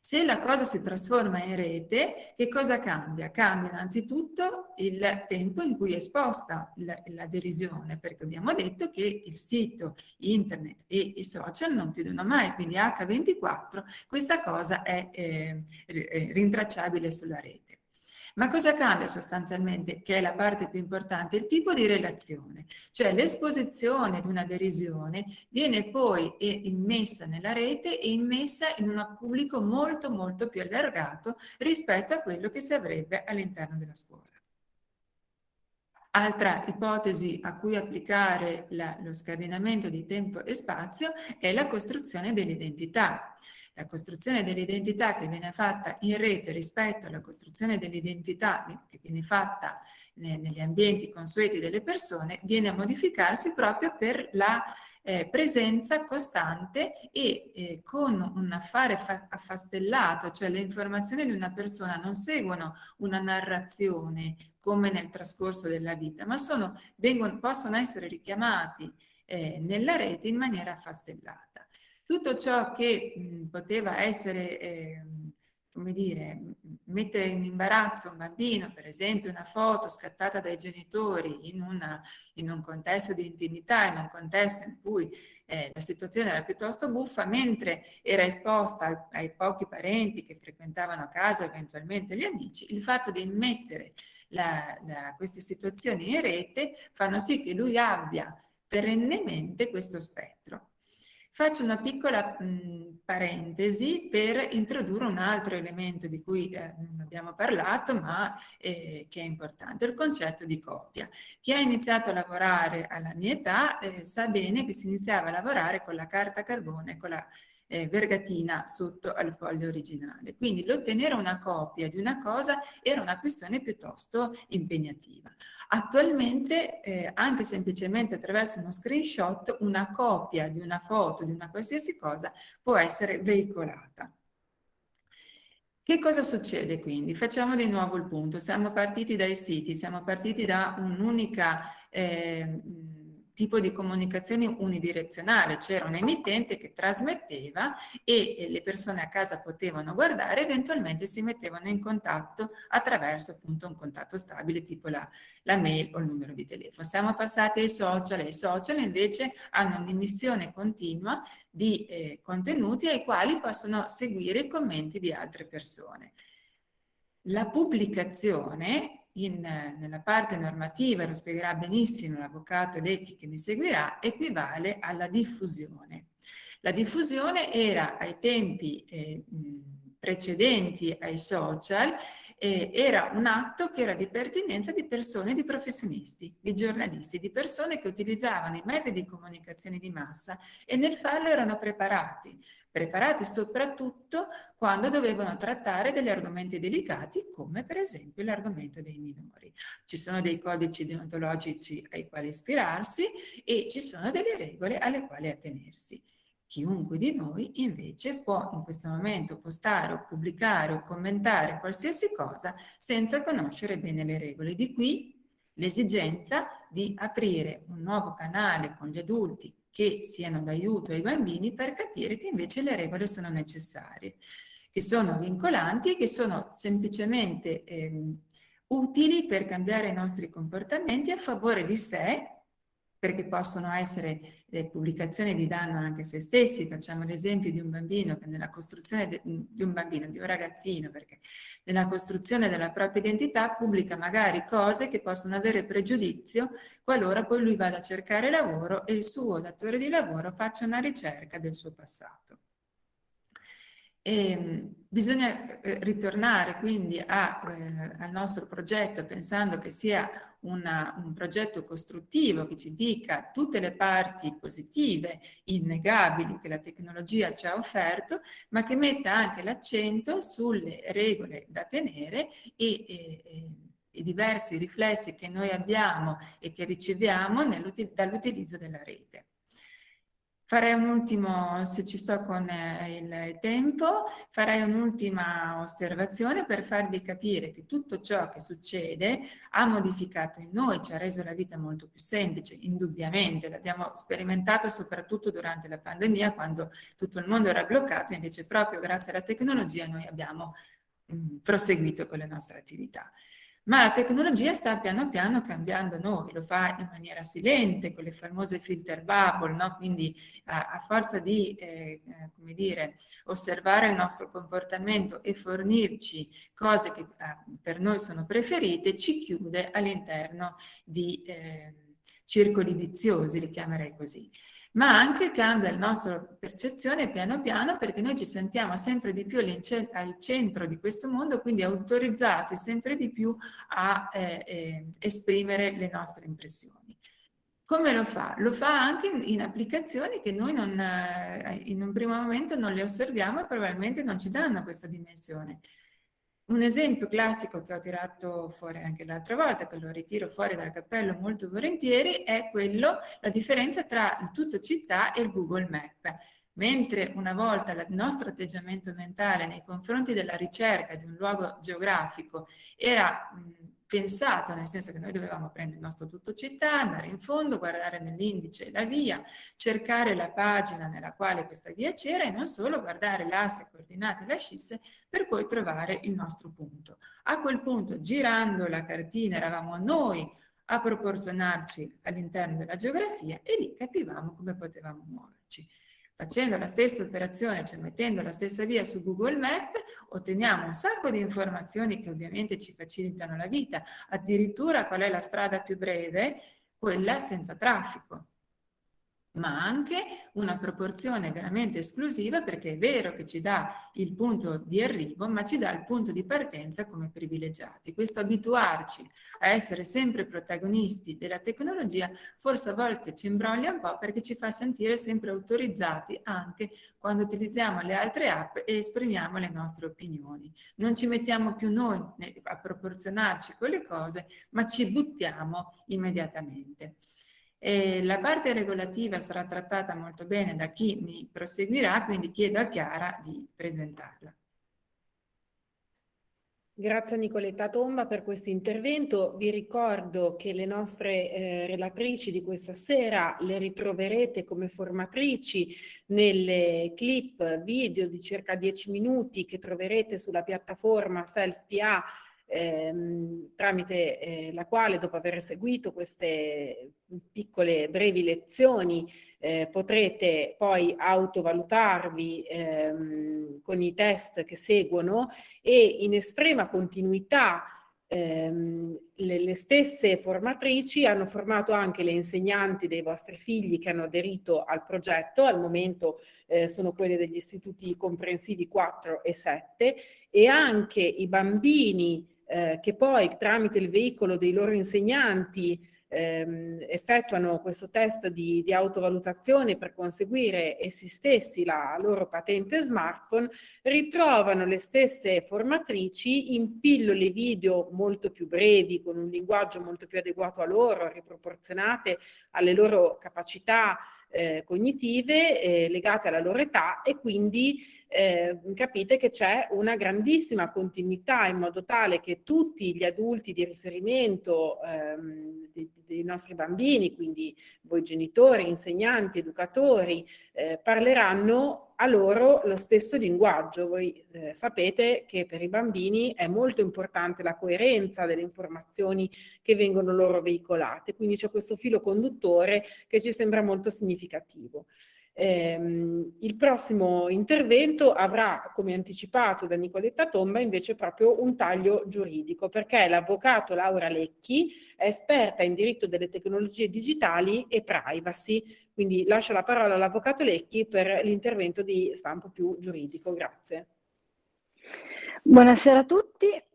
Se la cosa si trasforma in rete, che cosa cambia? Cambia innanzitutto il tempo in cui è esposta l'adesione, perché abbiamo detto che il sito internet e i social non chiudono mai, quindi H24 questa cosa è eh, rintracciabile sulla rete. Ma cosa cambia sostanzialmente, che è la parte più importante? Il tipo di relazione, cioè l'esposizione di una derisione viene poi immessa nella rete e immessa in un pubblico molto molto più allargato rispetto a quello che si avrebbe all'interno della scuola. Altra ipotesi a cui applicare la, lo scardinamento di tempo e spazio è la costruzione dell'identità la costruzione dell'identità che viene fatta in rete rispetto alla costruzione dell'identità che viene fatta negli ambienti consueti delle persone viene a modificarsi proprio per la eh, presenza costante e eh, con un affare affastellato, cioè le informazioni di una persona non seguono una narrazione come nel trascorso della vita, ma sono, vengono, possono essere richiamati eh, nella rete in maniera affastellata tutto ciò che mh, poteva essere, eh, come dire, mettere in imbarazzo un bambino, per esempio una foto scattata dai genitori in, una, in un contesto di intimità, in un contesto in cui eh, la situazione era piuttosto buffa, mentre era esposta ai, ai pochi parenti che frequentavano a casa, eventualmente gli amici, il fatto di immettere la, la, queste situazioni in rete fanno sì che lui abbia perennemente questo spettro. Faccio una piccola mh, parentesi per introdurre un altro elemento di cui eh, non abbiamo parlato ma eh, che è importante, il concetto di coppia. Chi ha iniziato a lavorare alla mia età eh, sa bene che si iniziava a lavorare con la carta carbone, con la eh, vergatina sotto al foglio originale. Quindi l'ottenere una copia di una cosa era una questione piuttosto impegnativa. Attualmente, eh, anche semplicemente attraverso uno screenshot, una copia di una foto, di una qualsiasi cosa, può essere veicolata. Che cosa succede quindi? Facciamo di nuovo il punto. Siamo partiti dai siti, siamo partiti da un'unica... Eh, tipo di comunicazione unidirezionale, c'era un emittente che trasmetteva e le persone a casa potevano guardare, eventualmente si mettevano in contatto attraverso appunto un contatto stabile tipo la, la mail o il numero di telefono. Siamo passati ai social e i social invece hanno un'emissione continua di eh, contenuti ai quali possono seguire i commenti di altre persone. La pubblicazione in, nella parte normativa, lo spiegherà benissimo l'avvocato Lecchi che mi seguirà, equivale alla diffusione. La diffusione era ai tempi eh, precedenti ai social eh, era un atto che era di pertinenza di persone, di professionisti, di giornalisti, di persone che utilizzavano i mezzi di comunicazione di massa e nel farlo erano preparati, preparati soprattutto quando dovevano trattare degli argomenti delicati come per esempio l'argomento dei minori. Ci sono dei codici deontologici ai quali ispirarsi e ci sono delle regole alle quali attenersi. Chiunque di noi invece può in questo momento postare o pubblicare o commentare qualsiasi cosa senza conoscere bene le regole. Di qui l'esigenza di aprire un nuovo canale con gli adulti che siano d'aiuto ai bambini per capire che invece le regole sono necessarie, che sono vincolanti e che sono semplicemente eh, utili per cambiare i nostri comportamenti a favore di sé perché possono essere pubblicazioni di danno anche a se stessi. Facciamo l'esempio di un bambino che nella costruzione di un bambino, di un ragazzino, perché nella costruzione della propria identità pubblica magari cose che possono avere pregiudizio qualora poi lui vada a cercare lavoro e il suo datore di lavoro faccia una ricerca del suo passato. E, ehm, bisogna eh, ritornare quindi a, eh, al nostro progetto pensando che sia una, un progetto costruttivo che ci dica tutte le parti positive, innegabili che la tecnologia ci ha offerto, ma che metta anche l'accento sulle regole da tenere e, e, i diversi riflessi che noi abbiamo e che riceviamo dall'utilizzo della rete. Farei un ultimo, se ci sto con eh, il tempo, farei un'ultima osservazione per farvi capire che tutto ciò che succede ha modificato in noi, ci ha reso la vita molto più semplice, indubbiamente, l'abbiamo sperimentato soprattutto durante la pandemia quando tutto il mondo era bloccato, invece proprio grazie alla tecnologia noi abbiamo proseguito con le nostre attività ma la tecnologia sta piano piano cambiando noi, lo fa in maniera silente con le famose filter bubble, no? quindi a, a, forza di eh, eh, come dire, osservare il nostro comportamento e fornirci cose che eh, per noi sono preferite, ci chiude all'interno di eh, circoli viziosi, li chiamerei così ma anche cambia la nostra percezione piano piano perché noi ci sentiamo sempre di più al centro di questo mondo, quindi autorizzati sempre di più a eh, eh, esprimere le nostre impressioni. Come lo fa? Lo fa anche in, in applicazioni che noi non, eh, in un primo momento non le osserviamo e probabilmente non ci danno questa dimensione. Un esempio classico che ho tirato fuori anche l'altra volta, che lo ritiro fuori dal cappello molto volentieri, è quello, la differenza tra il tutto città e il Google Map. Mentre una volta il nostro atteggiamento mentale nei confronti della ricerca di un luogo geografico era mh, pensato, nel senso che noi dovevamo prendere il nostro tutto città, andare in fondo, guardare nell'indice la via, cercare la pagina nella quale questa via c'era e non solo guardare l'asse coordinate e la scisse per poi trovare il nostro punto. A quel punto, girando la cartina, eravamo noi a proporzionarci all'interno della geografia e lì capivamo come potevamo muoverci. Facendo la stessa operazione, cioè mettendo la stessa via su Google Map, otteniamo un sacco di informazioni che ovviamente ci facilitano la vita, addirittura qual è la strada più breve, quella senza traffico ma anche una proporzione veramente esclusiva perché è vero che ci dà il punto di arrivo, ma ci dà il punto di partenza come privilegiati. Questo abituarci a essere sempre protagonisti della tecnologia forse a volte ci imbroglia un po' perché ci fa sentire sempre autorizzati anche quando utilizziamo le altre app e esprimiamo le nostre opinioni. Non ci mettiamo più noi a proporzionarci con le cose, ma ci buttiamo immediatamente. E la parte regolativa sarà trattata molto bene da chi mi proseguirà, quindi chiedo a Chiara di presentarla. Grazie a Nicoletta Tomba per questo intervento. Vi ricordo che le nostre eh, relatrici di questa sera le ritroverete come formatrici nelle clip video di circa 10 minuti che troverete sulla piattaforma SelfPA ehm, tramite eh, la quale dopo aver seguito queste piccole brevi lezioni eh, potrete poi autovalutarvi ehm, con i test che seguono e in estrema continuità ehm, le, le, stesse formatrici hanno formato anche le insegnanti dei vostri figli che hanno aderito al progetto, al momento eh, sono quelle degli istituti comprensivi 4 e 7 e anche i bambini eh, che poi tramite il veicolo dei loro insegnanti ehm, effettuano questo test di, di, autovalutazione per conseguire essi stessi la loro patente smartphone, ritrovano le stesse formatrici in pillole video molto più brevi, con un linguaggio molto più adeguato a loro, riproporzionate alle loro capacità eh, cognitive eh, legate alla loro età e quindi eh, capite che c'è una grandissima continuità in modo tale che tutti gli adulti di riferimento ehm, dei, dei, nostri bambini, quindi voi genitori, insegnanti, educatori, eh, parleranno a loro lo stesso linguaggio. Voi eh, sapete che per i bambini è molto importante la coerenza delle informazioni che vengono loro veicolate, quindi c'è questo filo conduttore che ci sembra molto significativo. Ehm, il prossimo intervento avrà, come anticipato da Nicoletta Tomba, invece proprio un taglio giuridico, perché l'avvocato Laura Lecchi è esperta in diritto delle tecnologie digitali e privacy, quindi lascio la parola all'avvocato Lecchi per l'intervento di stampo più giuridico. Grazie. Buonasera a tutti, [clears throat]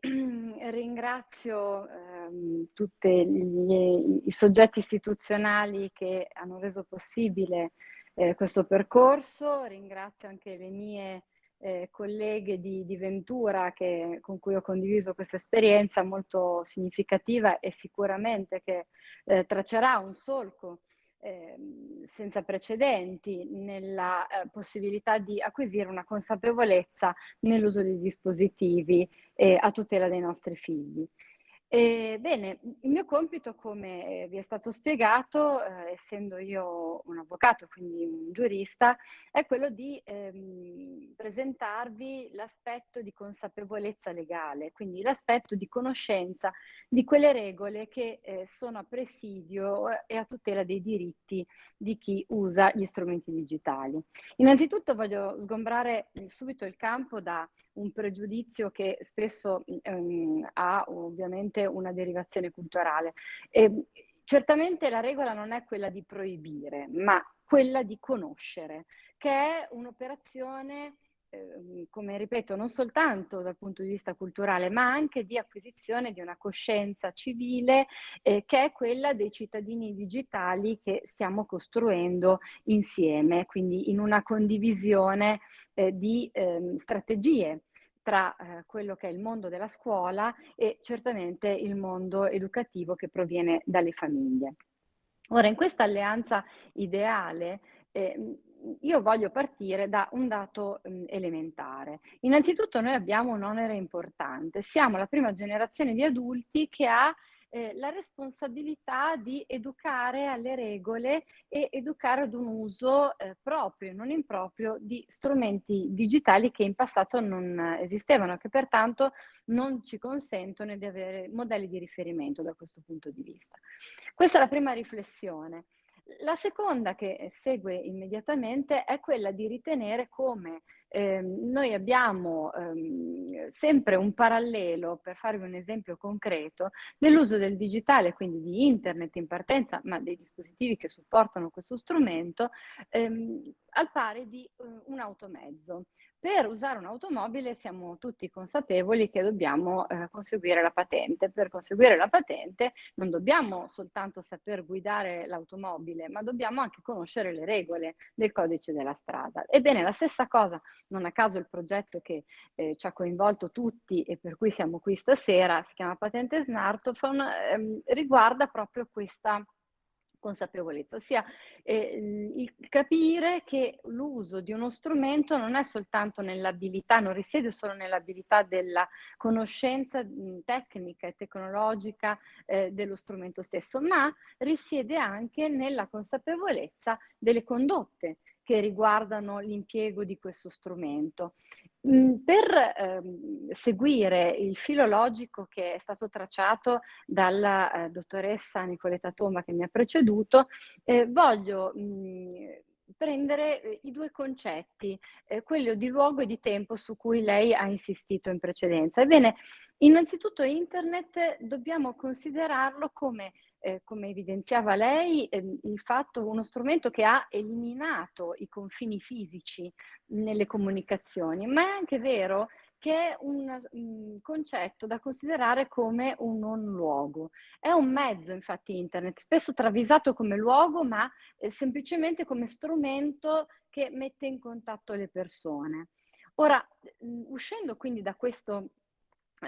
ringrazio ehm, tutti i soggetti istituzionali che hanno reso possibile eh, questo percorso. Ringrazio anche le mie eh, colleghe di, di Ventura che, con cui ho condiviso questa esperienza molto significativa e sicuramente che eh, traccerà un solco ehm, senza precedenti nella eh, possibilità di acquisire una consapevolezza nell'uso di dispositivi eh, a tutela dei nostri figli. Eh, bene, il mio compito, come vi è stato spiegato, eh, essendo io un avvocato, quindi un giurista, è quello di ehm, presentarvi l'aspetto di consapevolezza legale, quindi l'aspetto di conoscenza di quelle regole che eh, sono a presidio eh, e a tutela dei diritti di chi usa gli strumenti digitali. Innanzitutto voglio sgombrare subito il campo da un pregiudizio che spesso ehm, ha ovviamente una derivazione culturale. E, certamente la regola non è quella di proibire, ma quella di conoscere, che è un'operazione ehm, come ripeto, non soltanto dal punto di vista culturale, ma anche di acquisizione di una coscienza civile eh, che è quella dei cittadini digitali che stiamo costruendo insieme, quindi in una condivisione eh, di eh, strategie tra eh, quello che è il mondo della scuola e certamente il mondo educativo che proviene dalle famiglie. Ora, in questa alleanza ideale, eh, io voglio partire da un dato mh, elementare. Innanzitutto noi abbiamo un onere importante, siamo la prima generazione di adulti che ha eh, la responsabilità di educare alle regole e educare ad un uso eh, proprio, non improprio, di strumenti digitali che in passato non esistevano e che pertanto non ci consentono di avere modelli di riferimento da questo punto di vista. Questa è la prima riflessione. La seconda che segue immediatamente è quella di ritenere come eh, noi abbiamo ehm, sempre un parallelo, per farvi un esempio concreto, nell'uso del digitale, quindi di internet in partenza, ma dei dispositivi che supportano questo strumento, ehm, al pari di eh, un automezzo. Per usare un'automobile siamo tutti consapevoli che dobbiamo eh, conseguire la patente. Per conseguire la patente non dobbiamo soltanto saper guidare l'automobile, ma dobbiamo anche conoscere le regole del codice della strada. Ebbene, la stessa cosa, non a caso il progetto che eh, ci ha coinvolto tutti e per cui siamo qui stasera, si chiama Patente Smartphone, ehm, riguarda proprio questa consapevolezza, ossia eh, il capire che l'uso di uno strumento non è soltanto nell'abilità, non risiede solo nell'abilità della conoscenza tecnica e tecnologica eh, dello strumento stesso, ma risiede anche nella consapevolezza delle condotte che riguardano l'impiego di questo strumento. Mm, per ehm, seguire il filo logico che è stato tracciato dalla eh, dottoressa Nicoletta Tomba che mi ha preceduto, eh, voglio mh, mm, prendere eh, i due concetti, eh, quello di luogo e di tempo su cui lei ha insistito in precedenza. Ebbene, innanzitutto internet dobbiamo considerarlo come eh, come evidenziava lei, eh, il fatto uno strumento che ha eliminato i confini fisici nelle comunicazioni, ma è anche vero che è un, un concetto da considerare come un non luogo. È un mezzo, infatti, internet, spesso travisato come luogo, ma eh, semplicemente come strumento che mette in contatto le persone. Ora, uscendo quindi da questo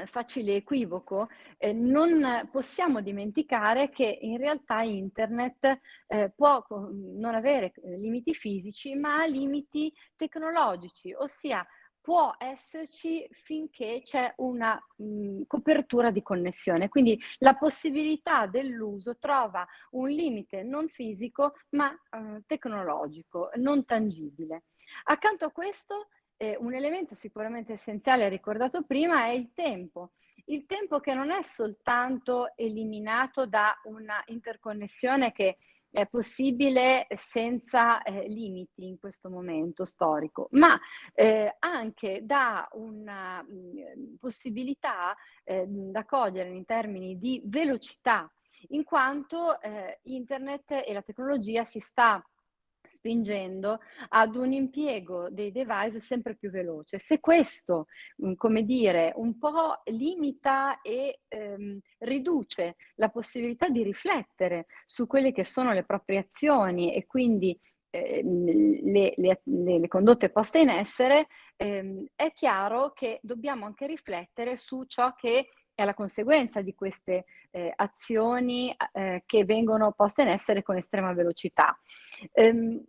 facile equivoco, eh, non possiamo dimenticare che in realtà internet eh, può non avere eh, limiti fisici, ma ha limiti tecnologici, ossia può esserci finché c'è una mh, copertura di connessione. Quindi la possibilità dell'uso trova un limite non fisico, ma eh, tecnologico, non tangibile. Accanto a questo eh, un elemento sicuramente essenziale ricordato prima è il tempo. Il tempo che non è soltanto eliminato da una interconnessione che è possibile senza eh, limiti in questo momento storico, ma eh, anche da una mh, mm, possibilità eh, da cogliere in termini di velocità, in quanto eh, internet e la tecnologia si sta spingendo ad un impiego dei device sempre più veloce. Se questo, come dire, un po' limita e ehm, riduce la possibilità di riflettere su quelle che sono le proprie azioni e quindi eh, le, le, le, condotte poste in essere, ehm, è chiaro che dobbiamo anche riflettere su ciò che è la conseguenza di queste eh, azioni eh, che vengono poste in essere con estrema velocità. Ehm,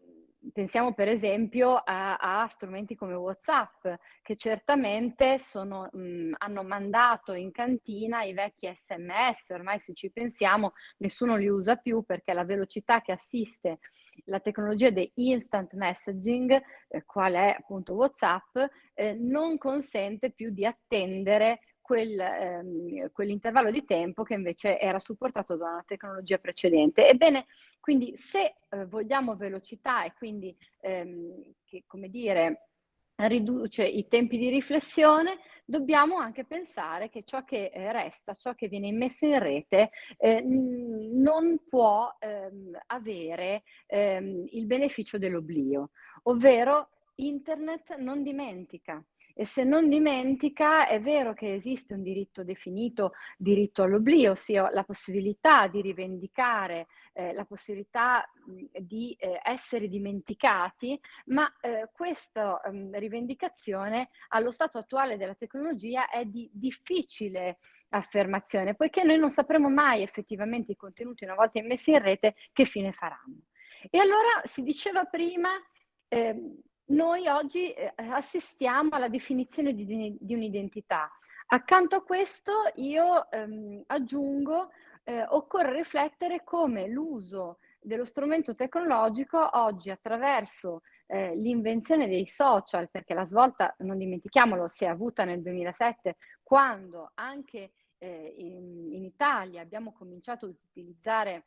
pensiamo per esempio a, a, strumenti come WhatsApp, che certamente sono, mh, hanno mandato in cantina i vecchi sms, ormai se ci pensiamo nessuno li usa più perché la velocità che assiste la tecnologia di instant messaging, eh, qual è appunto WhatsApp, eh, non consente più di attendere quel, ehm, quell'intervallo di tempo che invece era supportato da una tecnologia precedente. Ebbene, quindi se eh, vogliamo velocità e quindi, ehm, che, come dire, riduce i tempi di riflessione, dobbiamo anche pensare che ciò che eh, resta, ciò che viene immesso in rete, eh, non può ehm, avere ehm, il beneficio dell'oblio, ovvero internet non dimentica. E se non dimentica, è vero che esiste un diritto definito, diritto all'oblio, ossia la possibilità di rivendicare, eh, la possibilità di eh, essere dimenticati, ma eh, questa mh, rivendicazione allo stato attuale della tecnologia è di difficile affermazione, poiché noi non sapremo mai effettivamente i contenuti una volta immessi in rete che fine faranno. E allora si diceva prima, eh, noi oggi eh, assistiamo alla definizione di, di un'identità. Accanto a questo io ehm, aggiungo, eh, occorre riflettere come l'uso dello strumento tecnologico oggi attraverso eh, l'invenzione dei social, perché la svolta, non dimentichiamolo, si è avuta nel 2007, quando anche eh, in, in Italia abbiamo cominciato ad utilizzare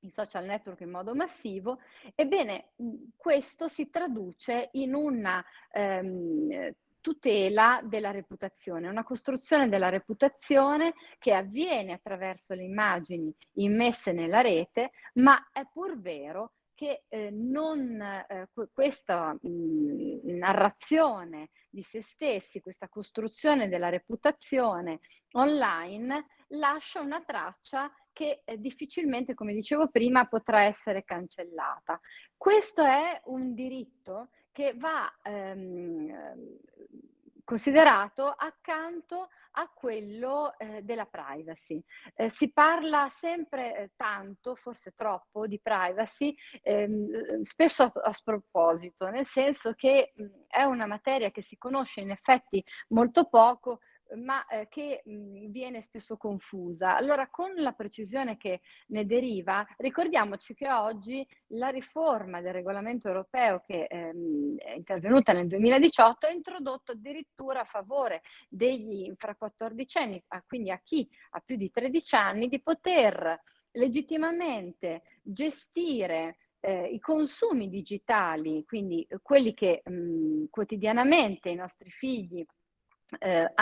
i social network in modo massivo, ebbene questo si traduce in una ehm, tutela della reputazione, una costruzione della reputazione che avviene attraverso le immagini immesse nella rete, ma è pur vero che eh, non, eh, questa mh, narrazione di se stessi, questa costruzione della reputazione online lascia una traccia che eh, difficilmente, come dicevo prima, potrà essere cancellata. Questo è un diritto che va ehm, considerato accanto a quello eh, della privacy. Eh, si parla sempre eh, tanto, forse troppo, di privacy, ehm, spesso a, a, sproposito, nel senso che mh, è una materia che si conosce in effetti molto poco, ma eh, che mh, viene spesso confusa. Allora, con la precisione che ne deriva, ricordiamoci che oggi la riforma del regolamento europeo che ehm, è intervenuta nel 2018 ha introdotto addirittura a favore degli infra 14 anni, quindi a chi ha più di 13 anni, di poter legittimamente gestire eh, i consumi digitali, quindi quelli che mh, quotidianamente i nostri figli eh,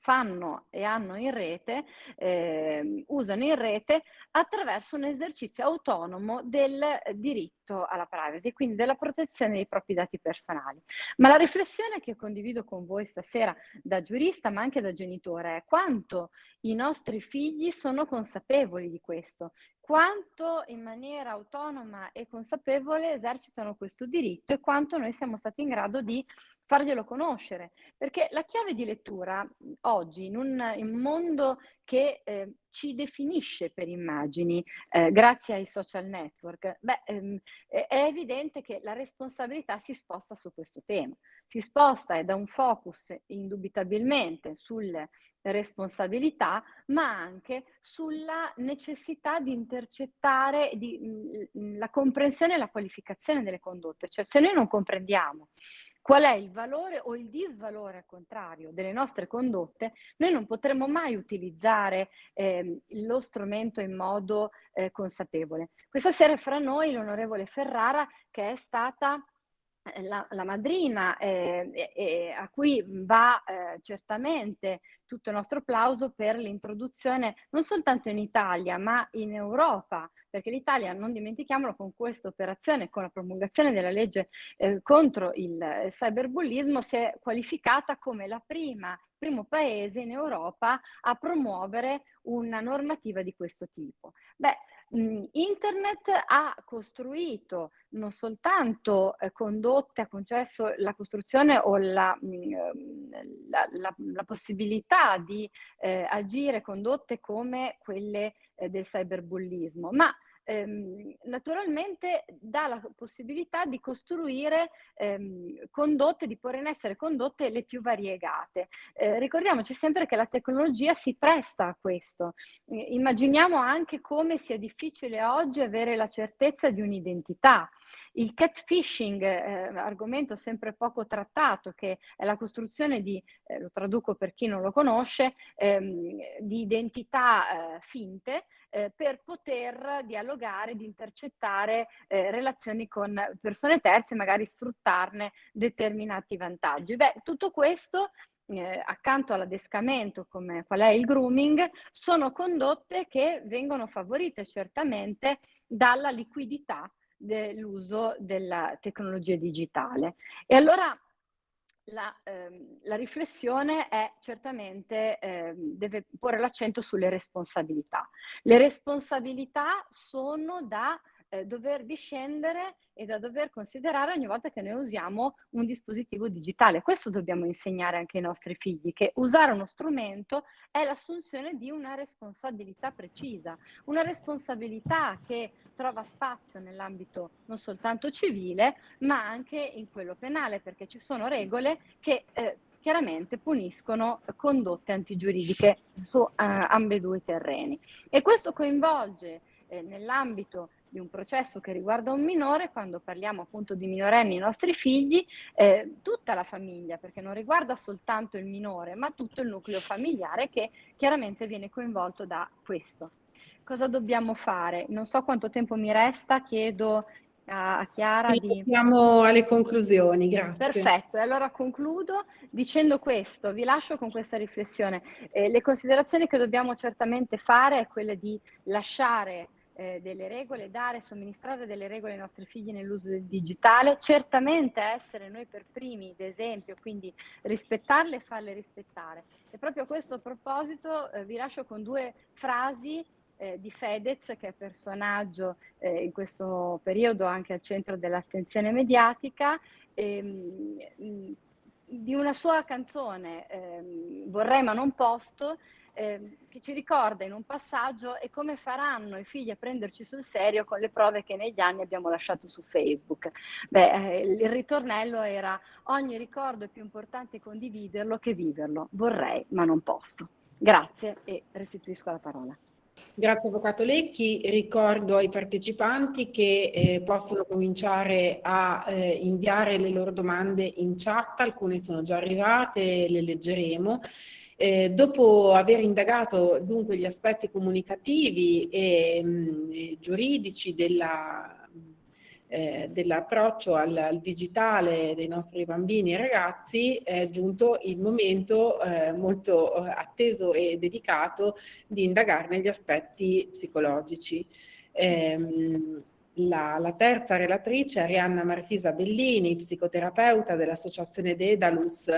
fanno e hanno in rete, eh, usano in rete attraverso un esercizio autonomo del diritto alla privacy, quindi della protezione dei propri dati personali. Ma la riflessione che condivido con voi stasera da giurista ma anche da genitore è quanto i nostri figli sono consapevoli di questo, quanto in maniera autonoma e consapevole esercitano questo diritto e quanto noi siamo stati in grado di farglielo conoscere, perché la chiave di lettura oggi in un, in mondo che eh, ci definisce per immagini eh, grazie ai social network, beh, ehm, è evidente che la responsabilità si sposta su questo tema, si sposta e da un focus indubitabilmente sulle responsabilità, ma anche sulla necessità di intercettare di, mh, la comprensione e la qualificazione delle condotte, cioè se noi non comprendiamo qual è il valore o il disvalore al contrario delle nostre condotte, noi non potremo mai utilizzare eh, lo strumento in modo eh, consapevole. Questa sera fra noi l'onorevole Ferrara che è stata la, la, madrina eh, eh, a cui va eh, certamente tutto il nostro applauso per l'introduzione non soltanto in Italia ma in Europa perché l'Italia, non dimentichiamolo, con questa operazione, con la promulgazione della legge eh, contro il cyberbullismo, si è qualificata come la prima primo paese in Europa a promuovere una normativa di questo tipo. Beh, Internet ha costruito non soltanto eh, condotte, ha concesso la costruzione o la, la, la, la possibilità di eh, agire condotte come quelle eh, del cyberbullismo, ma ehm, naturalmente dà la possibilità di costruire ehm, condotte, di porre in essere condotte le più variegate. Eh, ricordiamoci sempre che la tecnologia si presta a questo. Eh, immaginiamo anche come sia difficile oggi avere la certezza di un'identità. Il catfishing, eh, argomento sempre poco trattato, che è la costruzione di, eh, lo traduco per chi non lo conosce, ehm, di identità eh, finte, eh, per poter dialogare, di intercettare eh, relazioni con persone terze, magari sfruttarne determinati vantaggi. Beh, tutto questo eh, accanto all'adescamento come qual è il grooming, sono condotte che vengono favorite certamente dalla liquidità dell'uso della tecnologia digitale. E allora la, ehm, la, riflessione è certamente, ehm, deve porre l'accento sulle responsabilità. Le responsabilità sono da eh, dover discendere e da dover considerare ogni volta che noi usiamo un dispositivo digitale. Questo dobbiamo insegnare anche ai nostri figli, che usare uno strumento è l'assunzione di una responsabilità precisa, una responsabilità che trova spazio nell'ambito non soltanto civile, ma anche in quello penale, perché ci sono regole che eh, chiaramente puniscono condotte antigiuridiche su uh, ambedue i terreni. E questo coinvolge eh, nell'ambito di un processo che riguarda un minore, quando parliamo appunto di minorenni, i nostri figli, eh, tutta la famiglia, perché non riguarda soltanto il minore, ma tutto il nucleo familiare che chiaramente viene coinvolto da questo. Cosa dobbiamo fare? Non so quanto tempo mi resta, chiedo a Chiara di... Siamo alle conclusioni, grazie. Perfetto, e allora concludo dicendo questo, vi lascio con questa riflessione. Eh, le considerazioni che dobbiamo certamente fare è quelle di lasciare eh, delle regole, dare, somministrare delle regole ai nostri figli nell'uso del digitale, certamente essere noi per primi d'esempio, quindi rispettarle e farle rispettare. E proprio a questo proposito eh, vi lascio con due frasi eh, di Fedez, che è personaggio eh, in questo periodo anche al centro dell'attenzione mediatica, ehm, di una sua canzone, ehm, Vorrei ma non posto, eh, che ci ricorda in un passaggio e come faranno i figli a prenderci sul serio con le prove che negli anni abbiamo lasciato su Facebook. Beh, eh, il ritornello era ogni ricordo è più importante condividerlo che viverlo. Vorrei, ma non posso. Grazie e restituisco la parola. Grazie Avvocato Lecchi, ricordo ai partecipanti che eh, possono cominciare a eh, inviare le loro domande in chat, alcune sono già arrivate, le leggeremo. Eh, dopo aver indagato dunque gli aspetti comunicativi e mh, giuridici della eh, dell'approccio al, al, digitale dei nostri bambini e ragazzi è giunto il momento eh, molto eh, atteso e dedicato di indagarne gli aspetti psicologici. Ehm, la, la, terza relatrice, Arianna Marfisa Bellini, psicoterapeuta dell'associazione Dedalus,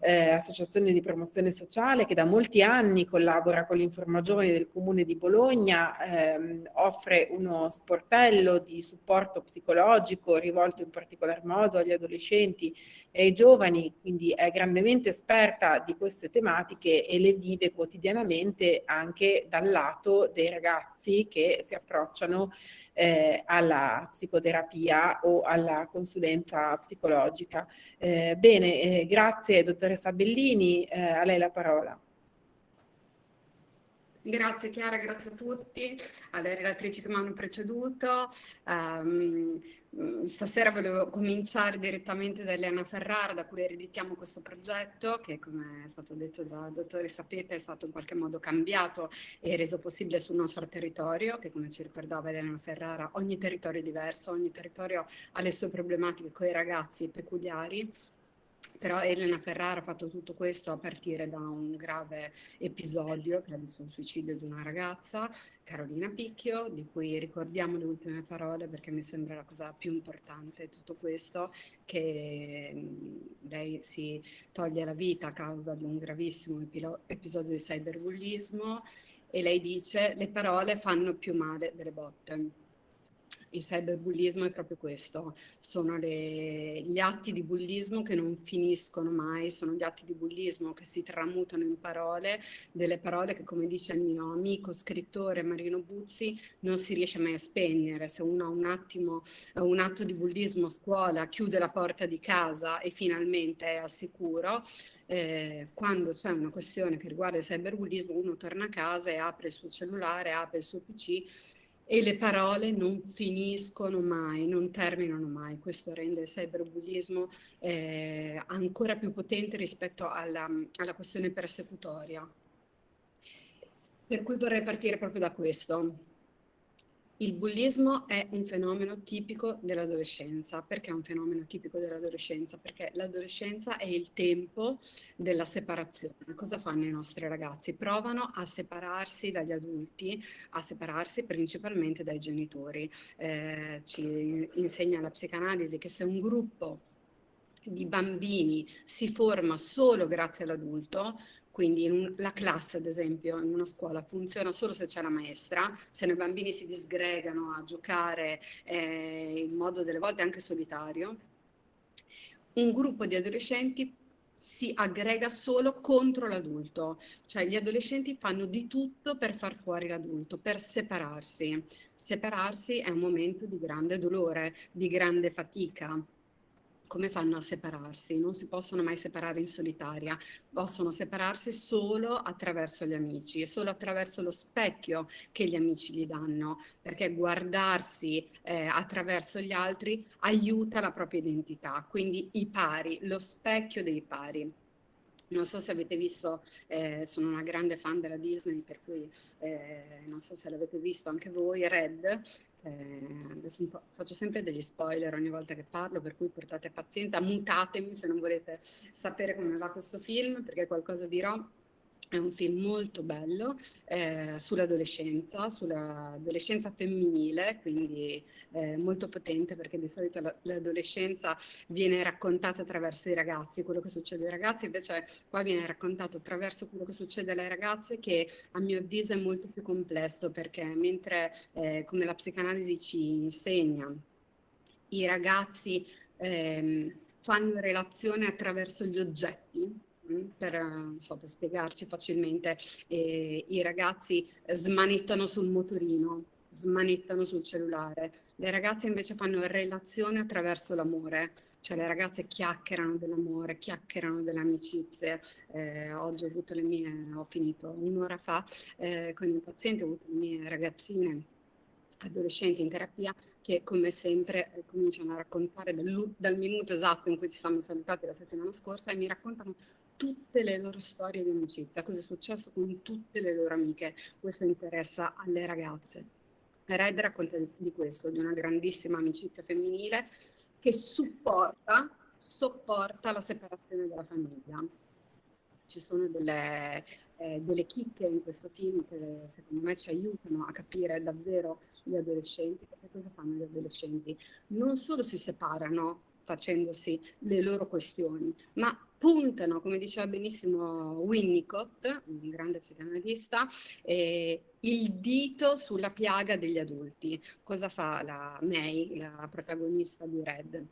eh, associazione di promozione sociale che da molti anni collabora con l'Informa Giovani del Comune di Bologna, ehm, offre uno sportello di supporto psicologico rivolto in particolar modo agli adolescenti e ai giovani, quindi è grandemente esperta di queste tematiche e le vive quotidianamente anche dal lato dei ragazzi che si approcciano eh, alla psicoterapia o alla consulenza psicologica. Eh, bene, eh, grazie dottoressa Bellini, eh, a lei la parola. Grazie Chiara, grazie a tutti, alle relatrici che mi hanno preceduto. Um, stasera volevo cominciare direttamente da Elena Ferrara, da cui ereditiamo questo progetto, che come è stato detto da dottoressa Pepe è stato in qualche modo cambiato e reso possibile sul nostro territorio, che come ci ricordava Elena Ferrara, ogni territorio è diverso, ogni territorio ha le sue problematiche con i ragazzi peculiari però Elena Ferrara ha fatto tutto questo a partire da un grave episodio che ha visto un suicidio di una ragazza, Carolina Picchio, di cui ricordiamo le ultime parole perché mi sembra la cosa più importante tutto questo, che lei si toglie la vita a causa di un gravissimo episodio di cyberbullismo e lei dice le parole fanno più male delle botte il cyberbullismo è proprio questo, sono le, gli atti di bullismo che non finiscono mai, sono gli atti di bullismo che si tramutano in parole, delle parole che come dice il mio amico scrittore Marino Buzzi non si riesce mai a spegnere, se uno ha un, attimo, un atto di bullismo a scuola, chiude la porta di casa e finalmente è al sicuro, eh, quando c'è una questione che riguarda il cyberbullismo uno torna a casa e apre il suo cellulare, apre il suo PC e le parole non finiscono mai, non terminano mai. Questo rende il cyberbullismo eh, ancora più potente rispetto alla, alla questione persecutoria. Per cui vorrei partire proprio da questo. Il bullismo è un fenomeno tipico dell'adolescenza. Perché è un fenomeno tipico dell'adolescenza? Perché l'adolescenza è il tempo della separazione. Cosa fanno i nostri ragazzi? Provano a separarsi dagli adulti, a separarsi principalmente dai genitori. Eh, ci insegna la psicanalisi che se un gruppo di bambini si forma solo grazie all'adulto, quindi un, la classe, ad esempio, in una scuola funziona solo se c'è la maestra, se i bambini si disgregano a giocare eh, in modo delle volte anche solitario. Un gruppo di adolescenti si aggrega solo contro l'adulto, cioè gli adolescenti fanno di tutto per far fuori l'adulto, per separarsi. Separarsi è un momento di grande dolore, di grande fatica, come fanno a separarsi? Non si possono mai separare in solitaria, possono separarsi solo attraverso gli amici e solo attraverso lo specchio che gli amici gli danno, perché guardarsi eh, attraverso gli altri aiuta la propria identità, quindi i pari, lo specchio dei pari. Non so se avete visto, eh, sono una grande fan della Disney, per cui eh, non so se l'avete visto anche voi, Red, eh, adesso faccio sempre degli spoiler ogni volta che parlo, per cui portate pazienza, mutatemi se non volete sapere come va questo film, perché qualcosa dirò è un film molto bello eh, sull'adolescenza, sull'adolescenza femminile, quindi eh, molto potente perché di solito l'adolescenza viene raccontata attraverso i ragazzi, quello che succede ai ragazzi. Invece qua viene raccontato attraverso quello che succede alle ragazze che a mio avviso è molto più complesso perché mentre eh, come la psicanalisi ci insegna i ragazzi ehm, fanno relazione attraverso gli oggetti, per, so, per spiegarci facilmente, eh, i ragazzi smanettano sul motorino, smanettano sul cellulare, le ragazze invece fanno relazione attraverso l'amore, cioè le ragazze chiacchierano dell'amore, chiacchierano delle amicizie. Eh, oggi ho avuto le mie, ho finito un'ora fa eh, con il paziente, ho avuto le mie ragazzine adolescenti in terapia che come sempre eh, cominciano a raccontare dal, dal, minuto esatto in cui ci siamo salutati la settimana scorsa e mi raccontano tutte le loro storie di amicizia, cosa è successo con tutte le loro amiche. Questo interessa alle ragazze. Red racconta di questo, di una grandissima amicizia femminile che supporta, sopporta la separazione della famiglia. Ci sono delle, eh, delle chicche in questo film che secondo me ci aiutano a capire davvero gli adolescenti, perché cosa fanno gli adolescenti? Non solo si separano facendosi le loro questioni, ma puntano, come diceva benissimo Winnicott, un grande psicanalista, eh, il dito sulla piaga degli adulti. Cosa fa la May, la protagonista di Red?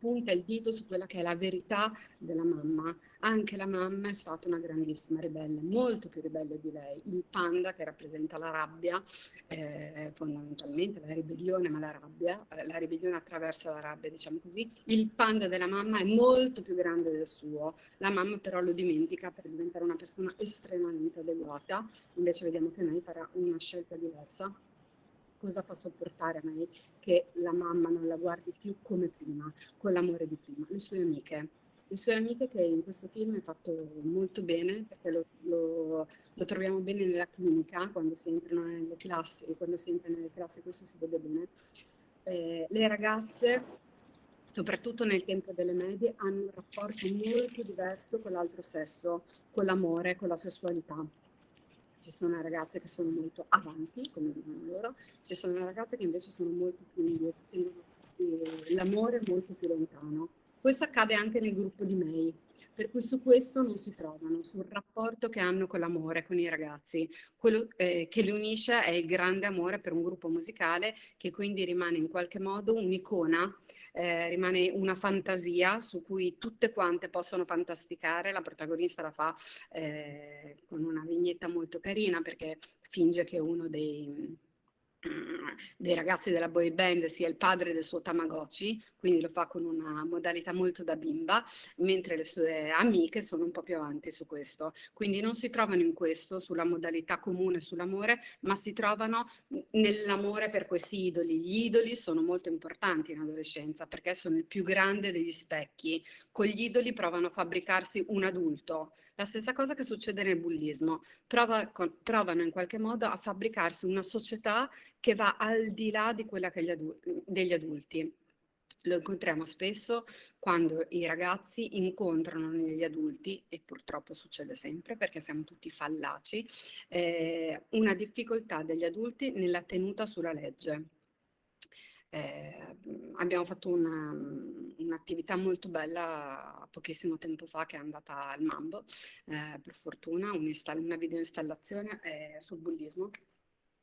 Punta il dito su quella che è la verità della mamma. Anche la mamma è stata una grandissima ribelle, molto più ribelle di lei. Il panda che rappresenta la rabbia, eh, fondamentalmente la ribellione, ma la rabbia, eh, la ribellione attraverso la rabbia, diciamo così. Il panda della mamma è molto più grande del suo. La mamma però lo dimentica per diventare una persona estremamente adeguata. Invece vediamo che lei farà una scelta diversa cosa fa sopportare a me che la mamma non la guardi più come prima, con l'amore di prima? Le sue amiche. Le sue amiche che in questo film è fatto molto bene, perché lo, lo, lo troviamo bene nella clinica, quando si entrano nelle classi, quando si entra nelle classi questo si vede bene. Eh, le ragazze, soprattutto nel tempo delle medie, hanno un rapporto molto diverso con l'altro sesso, con l'amore, con la sessualità ci sono ragazze che sono molto avanti, come dicono loro, ci sono ragazze che invece sono molto più indietro, eh, l'amore molto più lontano. Questo accade anche nel gruppo di May, per cui su questo non si trovano, sul rapporto che hanno con l'amore, con i ragazzi. Quello eh, che li unisce è il grande amore per un gruppo musicale che quindi rimane in qualche modo un'icona, eh, rimane una fantasia su cui tutte quante possono fantasticare. La protagonista la fa eh, con una vignetta molto carina perché finge che uno dei dei ragazzi della boy band sia il padre del suo Tamagotchi, quindi lo fa con una modalità molto da bimba, mentre le sue amiche sono un po' più avanti su questo. Quindi non si trovano in questo, sulla modalità comune sull'amore, ma si trovano nell'amore per questi idoli. Gli idoli sono molto importanti in adolescenza perché sono il più grande degli specchi. Con gli idoli provano a fabbricarsi un adulto. La stessa cosa che succede nel bullismo. Prova, provano in qualche modo a fabbricarsi una società che va al di là di quella adul degli adulti. Lo incontriamo spesso quando i ragazzi incontrano negli adulti, e purtroppo succede sempre perché siamo tutti fallaci, eh, una difficoltà degli adulti nella tenuta sulla legge. Eh, abbiamo fatto un'attività un molto bella pochissimo tempo fa che è andata al Mambo, eh, per fortuna, un una videoinstallazione eh, sul bullismo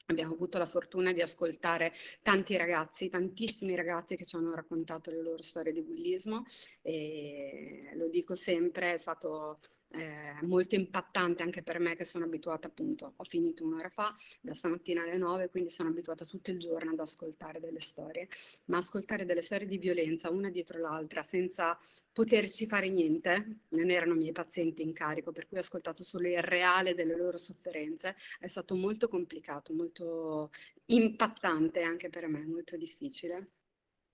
Abbiamo avuto la fortuna di ascoltare tanti ragazzi, tantissimi ragazzi che ci hanno raccontato le loro storie di bullismo e lo dico sempre, è stato eh, molto impattante anche per me che sono abituata appunto, ho finito un'ora fa, da stamattina alle 9, quindi sono abituata tutto il giorno ad ascoltare delle storie, ma ascoltare delle storie di violenza una dietro l'altra senza poterci fare niente, non erano miei pazienti in carico, per cui ho ascoltato solo il reale delle loro sofferenze, è stato molto complicato, molto impattante anche per me, molto difficile.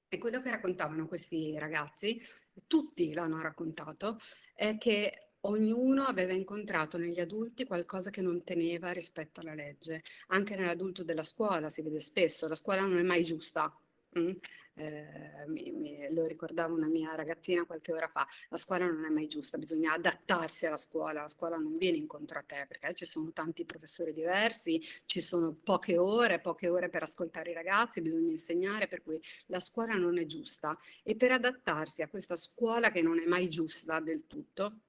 E quello che raccontavano questi ragazzi, tutti l'hanno raccontato, è che ognuno aveva incontrato negli adulti qualcosa che non teneva rispetto alla legge. Anche nell'adulto della scuola si vede spesso, la scuola non è mai giusta. Mm? Eh, mi, mi, lo ricordava una mia ragazzina qualche ora fa, la scuola non è mai giusta, bisogna adattarsi alla scuola, la scuola non viene incontro a te perché ci sono tanti professori diversi, ci sono poche ore, poche ore per ascoltare i ragazzi, bisogna insegnare, per cui la scuola non è giusta e per adattarsi a questa scuola che non è mai giusta del tutto,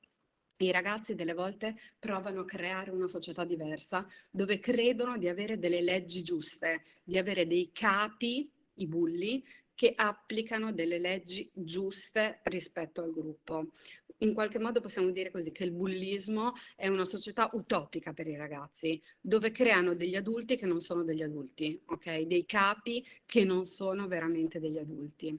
i ragazzi delle volte provano a creare una società diversa dove credono di avere delle leggi giuste, di avere dei capi, i bulli, che applicano delle leggi giuste rispetto al gruppo. In qualche modo possiamo dire così che il bullismo è una società utopica per i ragazzi, dove creano degli adulti che non sono degli adulti, ok? Dei capi che non sono veramente degli adulti.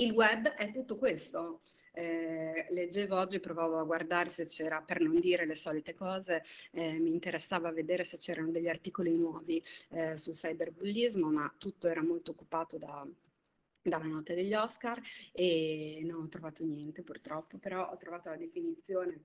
Il web è tutto questo. Eh, leggevo oggi, provavo a guardare se c'era, per non dire le solite cose, eh, mi interessava vedere se c'erano degli articoli nuovi eh, sul cyberbullismo, ma tutto era molto occupato da, dalla notte degli Oscar e non ho trovato niente purtroppo, però ho trovato la definizione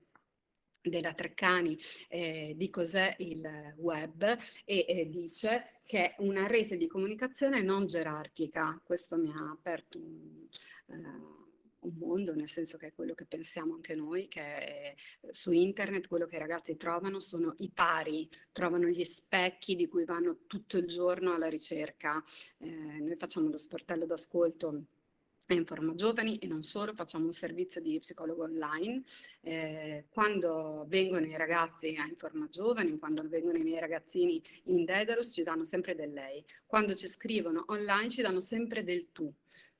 della Treccani eh, di cos'è il web e eh, dice che è una rete di comunicazione non gerarchica. Questo mi ha aperto un, eh, un mondo, nel senso che è quello che pensiamo anche noi, che su internet quello che i ragazzi trovano sono i pari, trovano gli specchi di cui vanno tutto il giorno alla ricerca. Eh, noi facciamo lo sportello d'ascolto in forma giovani e non solo, facciamo un servizio di psicologo online. Eh, quando vengono i ragazzi a Informa Giovani, quando vengono i miei ragazzini in Dedalus ci danno sempre del lei. Quando ci scrivono online ci danno sempre del tu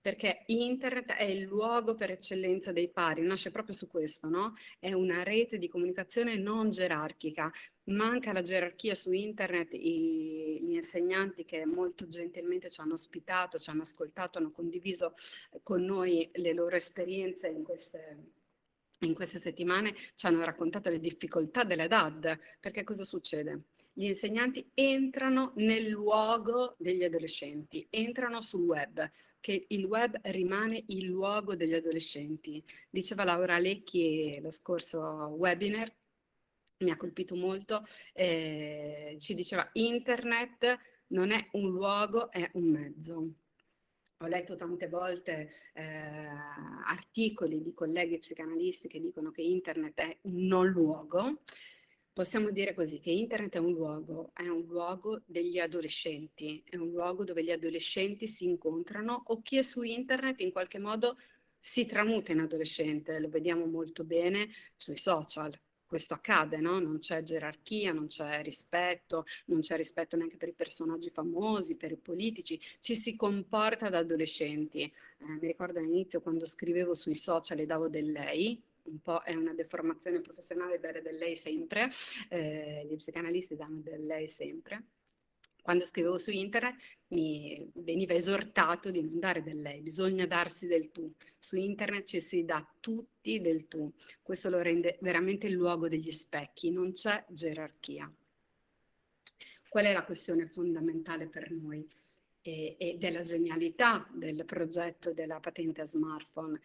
perché internet è il luogo per eccellenza dei pari, nasce proprio su questo, no? È una rete di comunicazione non gerarchica, manca la gerarchia su internet, I, gli insegnanti che molto gentilmente ci hanno ospitato, ci hanno ascoltato, hanno condiviso con noi le loro esperienze in queste, in queste settimane, ci hanno raccontato le difficoltà della DAD, perché cosa succede? Gli insegnanti entrano nel luogo degli adolescenti, entrano sul web, che il web rimane il luogo degli adolescenti. Diceva Laura Lecchi lo scorso webinar, mi ha colpito molto, eh, ci diceva internet non è un luogo, è un mezzo. Ho letto tante volte eh, articoli di colleghi psicanalisti che dicono che internet è un non luogo, Possiamo dire così che internet è un luogo, è un luogo degli adolescenti, è un luogo dove gli adolescenti si incontrano o chi è su internet in qualche modo si tramuta in adolescente, lo vediamo molto bene sui social. Questo accade, no? Non c'è gerarchia, non c'è rispetto, non c'è rispetto neanche per i personaggi famosi, per i politici, ci si comporta da adolescenti. Eh, mi ricordo all'inizio quando scrivevo sui social e davo del lei, un po' è una deformazione professionale dare del lei sempre, eh, gli psicanalisti danno del lei sempre. Quando scrivevo su internet mi veniva esortato di non dare del lei, bisogna darsi del tu. Su internet ci si dà tutti del tu. Questo lo rende veramente il luogo degli specchi, non c'è gerarchia. Qual è la questione fondamentale per noi? E, della genialità del progetto della patente smartphone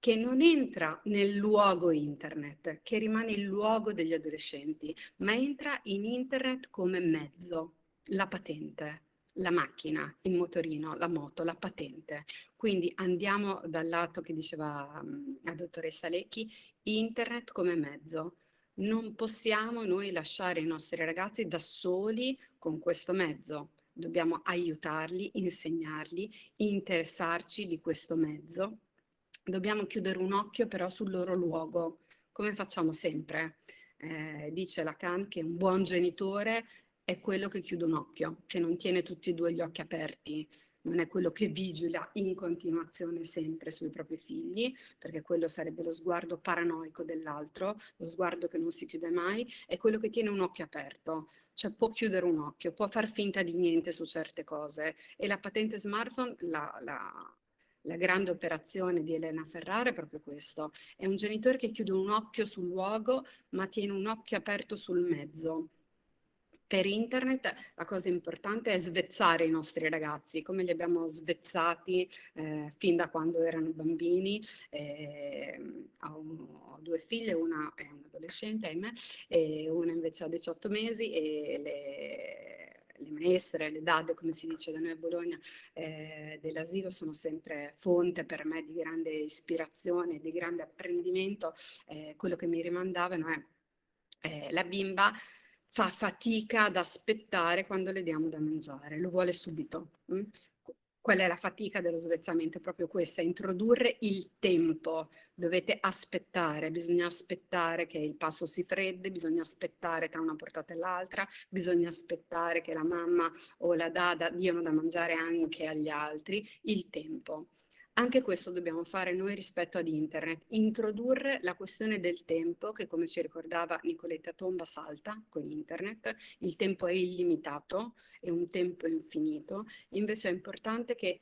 che non entra nel luogo internet, che rimane il luogo degli adolescenti, ma entra in internet come mezzo, la patente, la macchina, il motorino, la moto, la patente. Quindi andiamo dal lato che diceva um, la dottoressa Lecchi, internet come mezzo. Non possiamo noi lasciare i nostri ragazzi da soli con questo mezzo. Dobbiamo aiutarli, insegnarli, interessarci di questo mezzo dobbiamo chiudere un occhio però sul loro luogo, come facciamo sempre. Eh, dice Lacan che un buon genitore è quello che chiude un occhio, che non tiene tutti e due gli occhi aperti, non è quello che vigila in continuazione sempre sui propri figli, perché quello sarebbe lo sguardo paranoico dell'altro, lo sguardo che non si chiude mai, è quello che tiene un occhio aperto, cioè può chiudere un occhio, può far finta di niente su certe cose. E la patente smartphone la, la, la grande operazione di Elena Ferrara è proprio questo, è un genitore che chiude un occhio sul luogo ma tiene un occhio aperto sul mezzo. Per internet la cosa importante è svezzare i nostri ragazzi, come li abbiamo svezzati eh, fin da quando erano bambini. Eh, ho, due figlie, una è un adolescente, ahimè, e una invece ha 18 mesi e le, le maestre, le dad, come si dice da noi a Bologna, eh, dell'asilo sono sempre fonte per me di grande ispirazione, di grande apprendimento. Eh, quello che mi rimandavano è eh, la bimba fa fatica ad aspettare quando le diamo da mangiare, lo vuole subito. Mm? Qual è la fatica dello svezzamento? È proprio questa, introdurre il tempo. Dovete aspettare, bisogna aspettare che il passo si freddi, bisogna aspettare tra una portata e l'altra, bisogna aspettare che la mamma o la dada diano da mangiare anche agli altri, il tempo. Anche questo dobbiamo fare noi rispetto ad internet, introdurre la questione del tempo che come ci ricordava Nicoletta Tomba salta con internet, il tempo è illimitato, è un tempo infinito, invece è importante che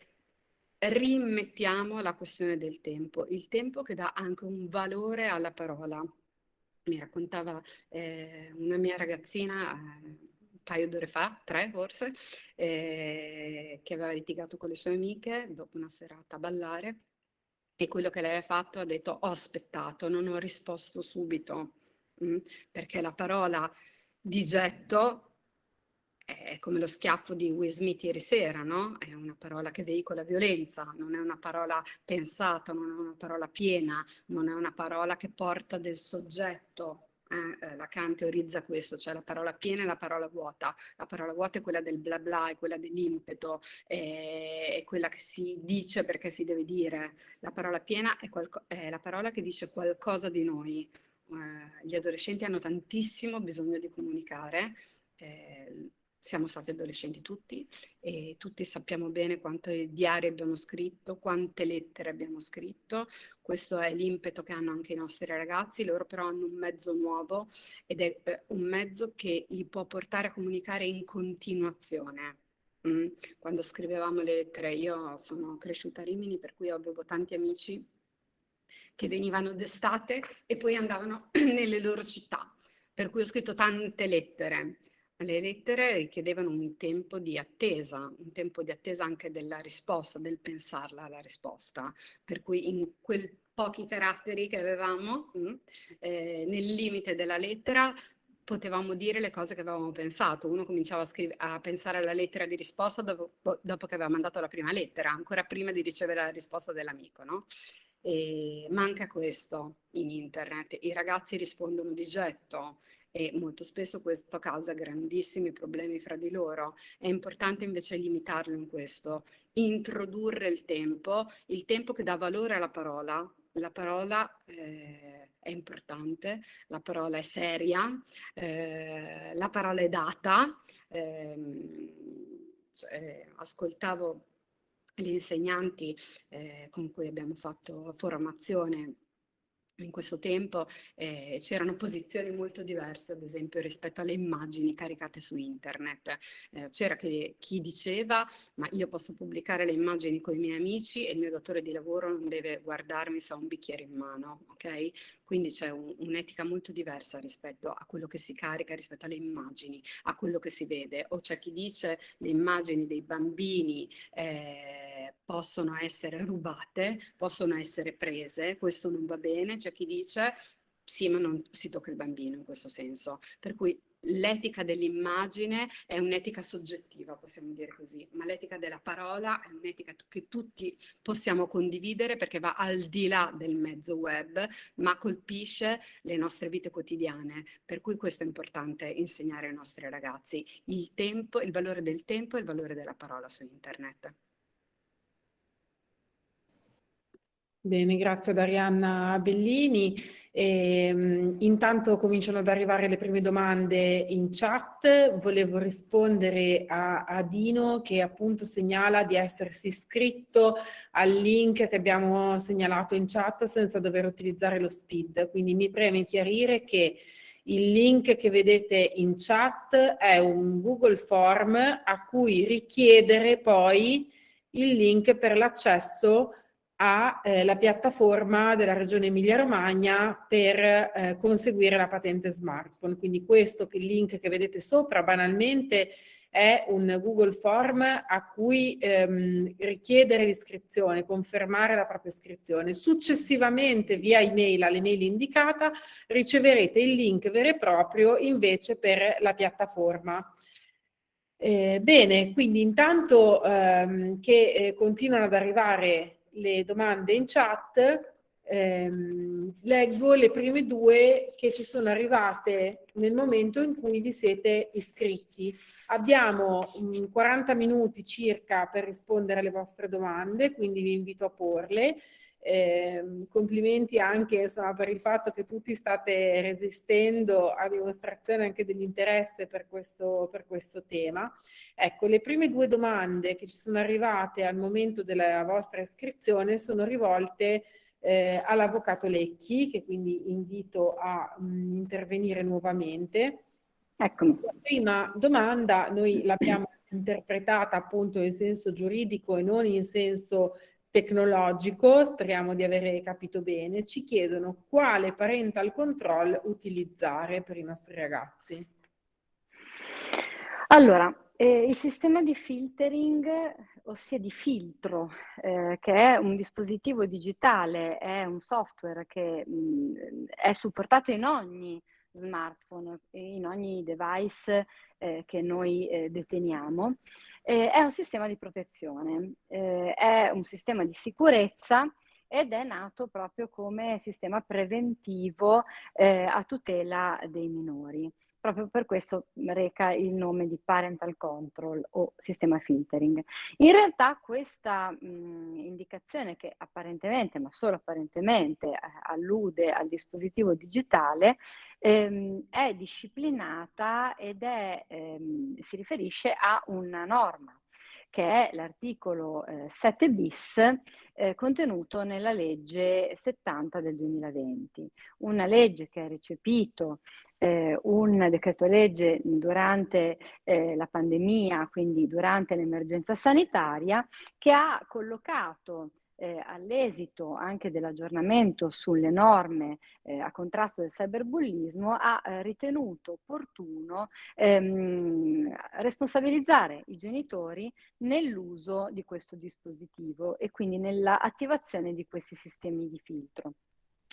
rimettiamo la questione del tempo, il tempo che dà anche un valore alla parola. Mi raccontava eh, una mia ragazzina, eh, paio d'ore fa, tre forse, eh, che aveva litigato con le sue amiche dopo una serata a ballare e quello che lei ha fatto ha detto ho aspettato, non ho risposto subito, mh, mm, perché la parola di getto è come lo schiaffo di Will Smith ieri sera, no? È una parola che veicola violenza, non è una parola pensata, non è una parola piena, non è una parola che porta del soggetto eh, eh, Lacan teorizza questo, cioè la parola piena e la parola vuota. La parola vuota è quella del bla bla, è quella dell'impeto, è, è, quella che si dice perché si deve dire. La parola piena è, è la parola che dice qualcosa di noi. Eh, gli adolescenti hanno tantissimo bisogno di comunicare. Eh, siamo stati adolescenti tutti e tutti sappiamo bene quanti diari abbiamo scritto, quante lettere abbiamo scritto. Questo è l'impeto che hanno anche i nostri ragazzi, loro però hanno un mezzo nuovo ed è eh, un mezzo che li può portare a comunicare in continuazione. Mm. Quando scrivevamo le lettere, io sono cresciuta a Rimini, per cui avevo tanti amici che venivano d'estate e poi andavano [clears throat] nelle loro città. Per cui ho scritto tante lettere le lettere richiedevano un tempo di attesa, un tempo di attesa anche della risposta, del pensarla alla risposta, per cui in quei pochi caratteri che avevamo, mm, eh, nel limite della lettera, potevamo dire le cose che avevamo pensato. Uno cominciava a, a pensare alla lettera di risposta dopo, dopo, che aveva mandato la prima lettera, ancora prima di ricevere la risposta dell'amico, no? E manca questo in internet, i ragazzi rispondono di getto, e molto spesso questo causa grandissimi problemi fra di loro. È importante invece limitarlo in questo, introdurre il tempo, il tempo che dà valore alla parola. La parola eh, è importante, la parola è seria, eh, la parola è data. Eh, cioè, ascoltavo gli insegnanti eh, con cui abbiamo fatto formazione in questo tempo eh, c'erano posizioni molto diverse, ad esempio rispetto alle immagini caricate su internet. Eh, c'era chi diceva ma io posso pubblicare le immagini con i miei amici e il mio datore di lavoro non deve guardarmi se ho un bicchiere in mano, ok? Quindi c'è un, un'etica molto diversa rispetto a quello che si carica, rispetto alle immagini, a quello che si vede. O c'è chi dice le immagini dei bambini eh, possono essere rubate, possono essere prese, questo non va bene, c'è chi dice sì, ma non si tocca il bambino in questo senso. Per cui l'etica dell'immagine è un'etica soggettiva, possiamo dire così, ma l'etica della parola è un'etica che tutti possiamo condividere perché va al di là del mezzo web, ma colpisce le nostre vite quotidiane. Per cui questo è importante insegnare ai nostri ragazzi, il tempo, il valore del tempo e il valore della parola su internet. Bene, grazie ad Arianna Bellini. E, ehm, intanto cominciano ad arrivare le prime domande in chat. Volevo rispondere a, a, Dino che appunto segnala di essersi iscritto al link che abbiamo segnalato in chat senza dover utilizzare lo speed. Quindi mi preme chiarire che il link che vedete in chat è un Google Form a cui richiedere poi il link per l'accesso alla eh, piattaforma della Regione Emilia-Romagna per eh, conseguire la patente smartphone. Quindi questo che il link che vedete sopra banalmente è un Google Form a cui ehm, richiedere l'iscrizione, confermare la propria iscrizione. Successivamente via email all'email indicata riceverete il link vero e proprio invece per la piattaforma. Eh, bene, quindi intanto ehm, che eh, continuano ad arrivare le domande in chat, ehm, leggo le prime due che ci sono arrivate nel momento in cui vi siete iscritti. Abbiamo mh, mm, 40 minuti circa per rispondere alle vostre domande, quindi vi invito a porle. Eh, complimenti anche insomma, per il fatto che tutti state resistendo a dimostrazione anche dell'interesse per questo, per questo tema. Ecco, le prime due domande che ci sono arrivate al momento della vostra iscrizione sono rivolte eh, all'avvocato Lecchi, che quindi invito a mh, mm, intervenire nuovamente. Eccomi. La prima domanda noi l'abbiamo interpretata appunto in senso giuridico e non in senso tecnologico, speriamo di aver capito bene, ci chiedono quale parental control utilizzare per i nostri ragazzi. Allora, eh, il sistema di filtering, ossia di filtro, eh, che è un dispositivo digitale, è un software che mh, è supportato in ogni smartphone, in ogni device eh, che noi eh, deteniamo. Eh, è un sistema di protezione, eh, è un sistema di sicurezza ed è nato proprio come sistema preventivo eh, a tutela dei minori proprio per questo reca il nome di parental control o sistema filtering. In realtà questa mh, indicazione che apparentemente, ma solo apparentemente, eh, allude al dispositivo digitale, ehm, è disciplinata ed è, ehm, si riferisce a una norma che è l'articolo eh, 7 bis eh, contenuto nella legge 70 del 2020, una legge che ha recepito eh, un decreto legge durante eh, la pandemia, quindi durante l'emergenza sanitaria, che ha collocato eh, all'esito anche dell'aggiornamento sulle norme eh, a contrasto del cyberbullismo, ha eh, ritenuto opportuno ehm, responsabilizzare i genitori nell'uso di questo dispositivo e quindi nell'attivazione di questi sistemi di filtro.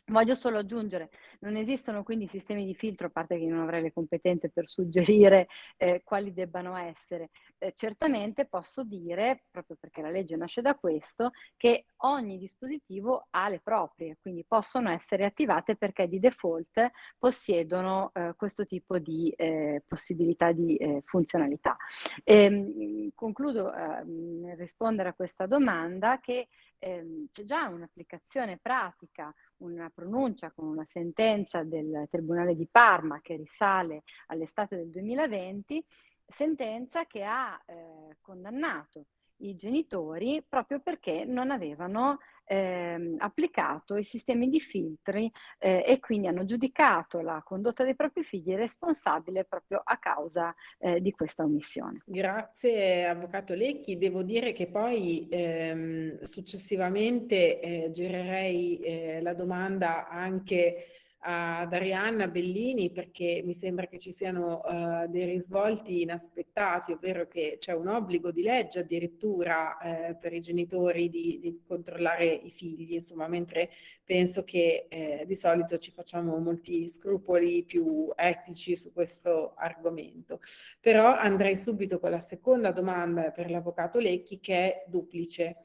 Voglio solo aggiungere, non esistono quindi sistemi di filtro, a parte che non avrei le competenze per suggerire eh, quali debbano essere. Eh, certamente posso dire, proprio perché la legge nasce da questo, che ogni dispositivo ha le proprie, quindi possono essere attivate perché di default possiedono eh, questo tipo di eh, possibilità di eh, funzionalità. E, ehm, concludo eh, nel rispondere a questa domanda che ehm, c'è già un'applicazione pratica, una pronuncia con una sentenza del Tribunale di Parma che risale all'estate del 2020, sentenza che ha eh, condannato i genitori proprio perché non avevano eh, applicato i sistemi di filtri eh, e quindi hanno giudicato la condotta dei propri figli responsabile proprio a causa eh, di questa omissione. Grazie Avvocato Lecchi, devo dire che poi ehm, successivamente eh, girerei eh, la domanda anche ad Arianna Bellini perché mi sembra che ci siano uh, dei risvolti inaspettati, ovvero che c'è un obbligo di legge addirittura eh, per i genitori di, di, controllare i figli, insomma, mentre penso che eh, di solito ci facciamo molti scrupoli più etici su questo argomento. Però andrei subito con la seconda domanda per l'avvocato Lecchi che è duplice.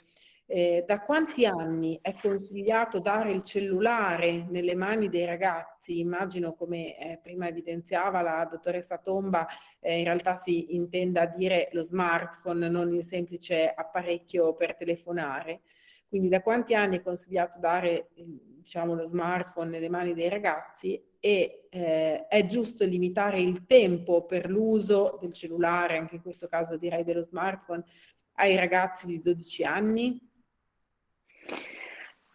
Eh, da quanti anni è consigliato dare il cellulare nelle mani dei ragazzi? Immagino, come eh, prima evidenziava la dottoressa Tomba, eh, in realtà si intenda dire lo smartphone, non il semplice apparecchio per telefonare. Quindi da quanti anni è consigliato dare diciamo, lo smartphone nelle mani dei ragazzi e eh, è giusto limitare il tempo per l'uso del cellulare, anche in questo caso direi dello smartphone, ai ragazzi di 12 anni?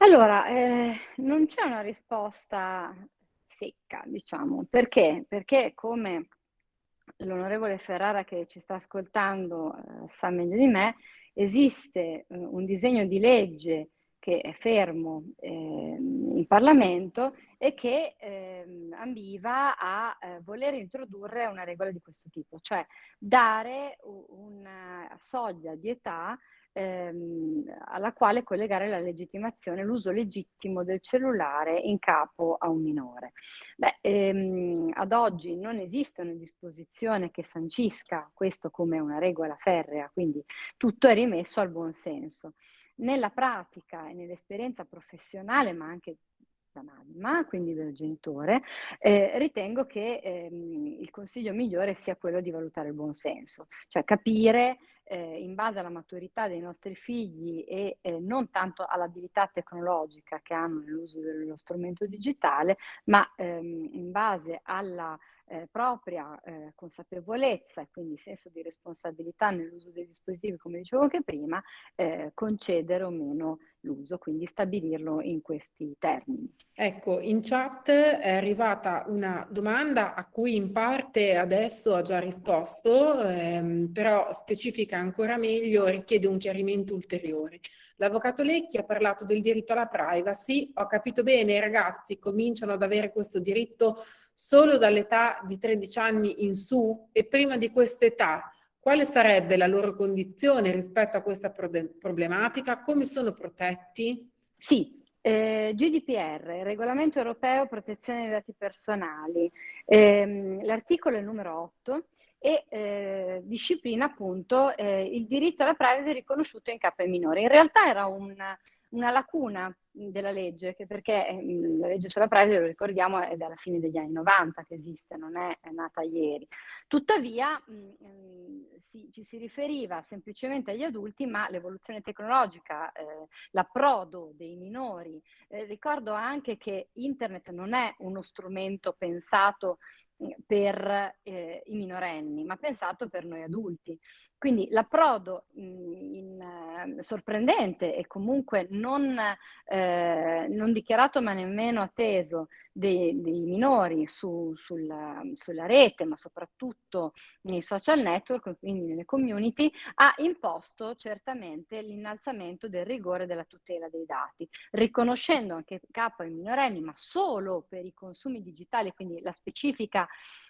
Allora, eh, non c'è una risposta secca, diciamo. Perché? Perché come l'onorevole Ferrara che ci sta ascoltando eh, sa meglio di me, esiste eh, un disegno di legge che è fermo eh, in Parlamento e che eh, ambiva a eh, voler introdurre una regola di questo tipo, cioè dare una soglia di età ehm, alla quale collegare la legittimazione, l'uso legittimo del cellulare in capo a un minore. Beh, ehm, ad oggi non esiste una disposizione che sancisca questo come una regola ferrea, quindi tutto è rimesso al buon senso. Nella pratica e nell'esperienza professionale, ma anche mamma, quindi del genitore, eh, ritengo che ehm, il consiglio migliore sia quello di valutare il buon senso, cioè capire eh, in base alla maturità dei nostri figli e eh, non tanto all'abilità tecnologica che hanno nell'uso dello strumento digitale, ma ehm, in base alla eh, propria eh, consapevolezza e quindi senso di responsabilità nell'uso dei dispositivi, come dicevo anche prima, eh, concedere o meno l'uso, quindi stabilirlo in questi termini. Ecco, in chat è arrivata una domanda a cui in parte adesso ha già risposto, ehm, però specifica ancora meglio, richiede un chiarimento ulteriore. L'avvocato Lecchi ha parlato del diritto alla privacy, ho capito bene, i ragazzi cominciano ad avere questo diritto solo dall'età di 13 anni in su e prima di quest'età quale sarebbe la loro condizione rispetto a questa problematica? Come sono protetti? Sì, eh, GDPR, Regolamento Europeo Protezione dei Dati Personali, Ehm, l'articolo è il numero 8 e eh, disciplina appunto eh, il diritto alla privacy riconosciuto in capo ai minori. In realtà era una, una lacuna della legge, che perché ehm, la legge sulla privacy, lo ricordiamo, è dalla fine degli anni 90 che esiste, non è, è nata ieri. Tuttavia mh, mm, si, ci si riferiva semplicemente agli adulti, ma l'evoluzione tecnologica, eh, l'approdo dei minori, eh, ricordo anche che internet non è uno strumento pensato per eh, i minorenni, ma pensato per noi adulti. Quindi l'approdo uh, sorprendente e comunque non, eh, non, dichiarato ma nemmeno atteso dei, dei minori su, sulla, sulla, rete, ma soprattutto nei social network, quindi nelle community, ha imposto certamente l'innalzamento del rigore della tutela dei dati, riconoscendo anche capo ai minorenni, ma solo per i consumi digitali, quindi la specifica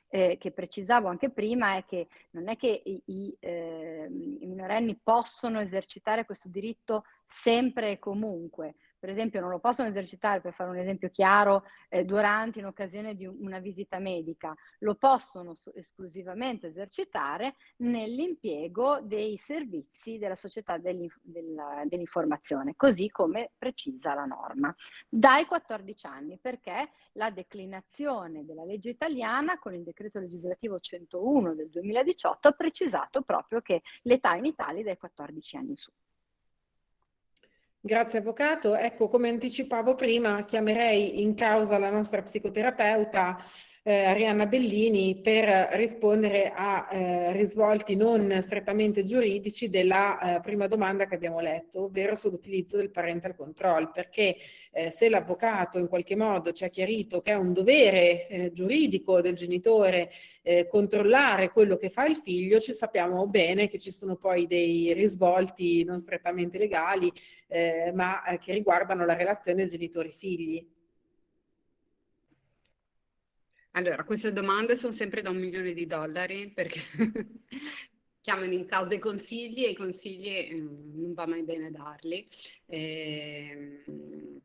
eh, che precisavo anche prima è che non è che i, i, eh, i minorenni possono esercitare questo diritto sempre e comunque, per esempio non lo possono esercitare, per fare un esempio chiaro, eh, durante in occasione di una visita medica, lo possono esclusivamente esercitare nell'impiego dei servizi della società dell'informazione, così come precisa la norma, dai 14 anni, perché la declinazione della legge italiana con il decreto legislativo 101 del 2018 ha precisato proprio che l'età in Italia è dai 14 anni in su. Grazie Avvocato. Ecco, come anticipavo prima, chiamerei in causa la nostra psicoterapeuta eh, Arianna Bellini per rispondere a eh, risvolti non strettamente giuridici della eh, prima domanda che abbiamo letto, ovvero sull'utilizzo del parental control, perché eh, se l'avvocato in qualche modo ci ha chiarito che è un dovere eh, giuridico del genitore eh, controllare quello che fa il figlio, ci sappiamo bene che ci sono poi dei risvolti non strettamente legali, ma che riguardano la relazione genitori-figli. Allora, queste domande sono sempre da un milione di dollari perché [laughs] chiamano in causa i consigli e i consigli eh, non va mai bene darli. Eh,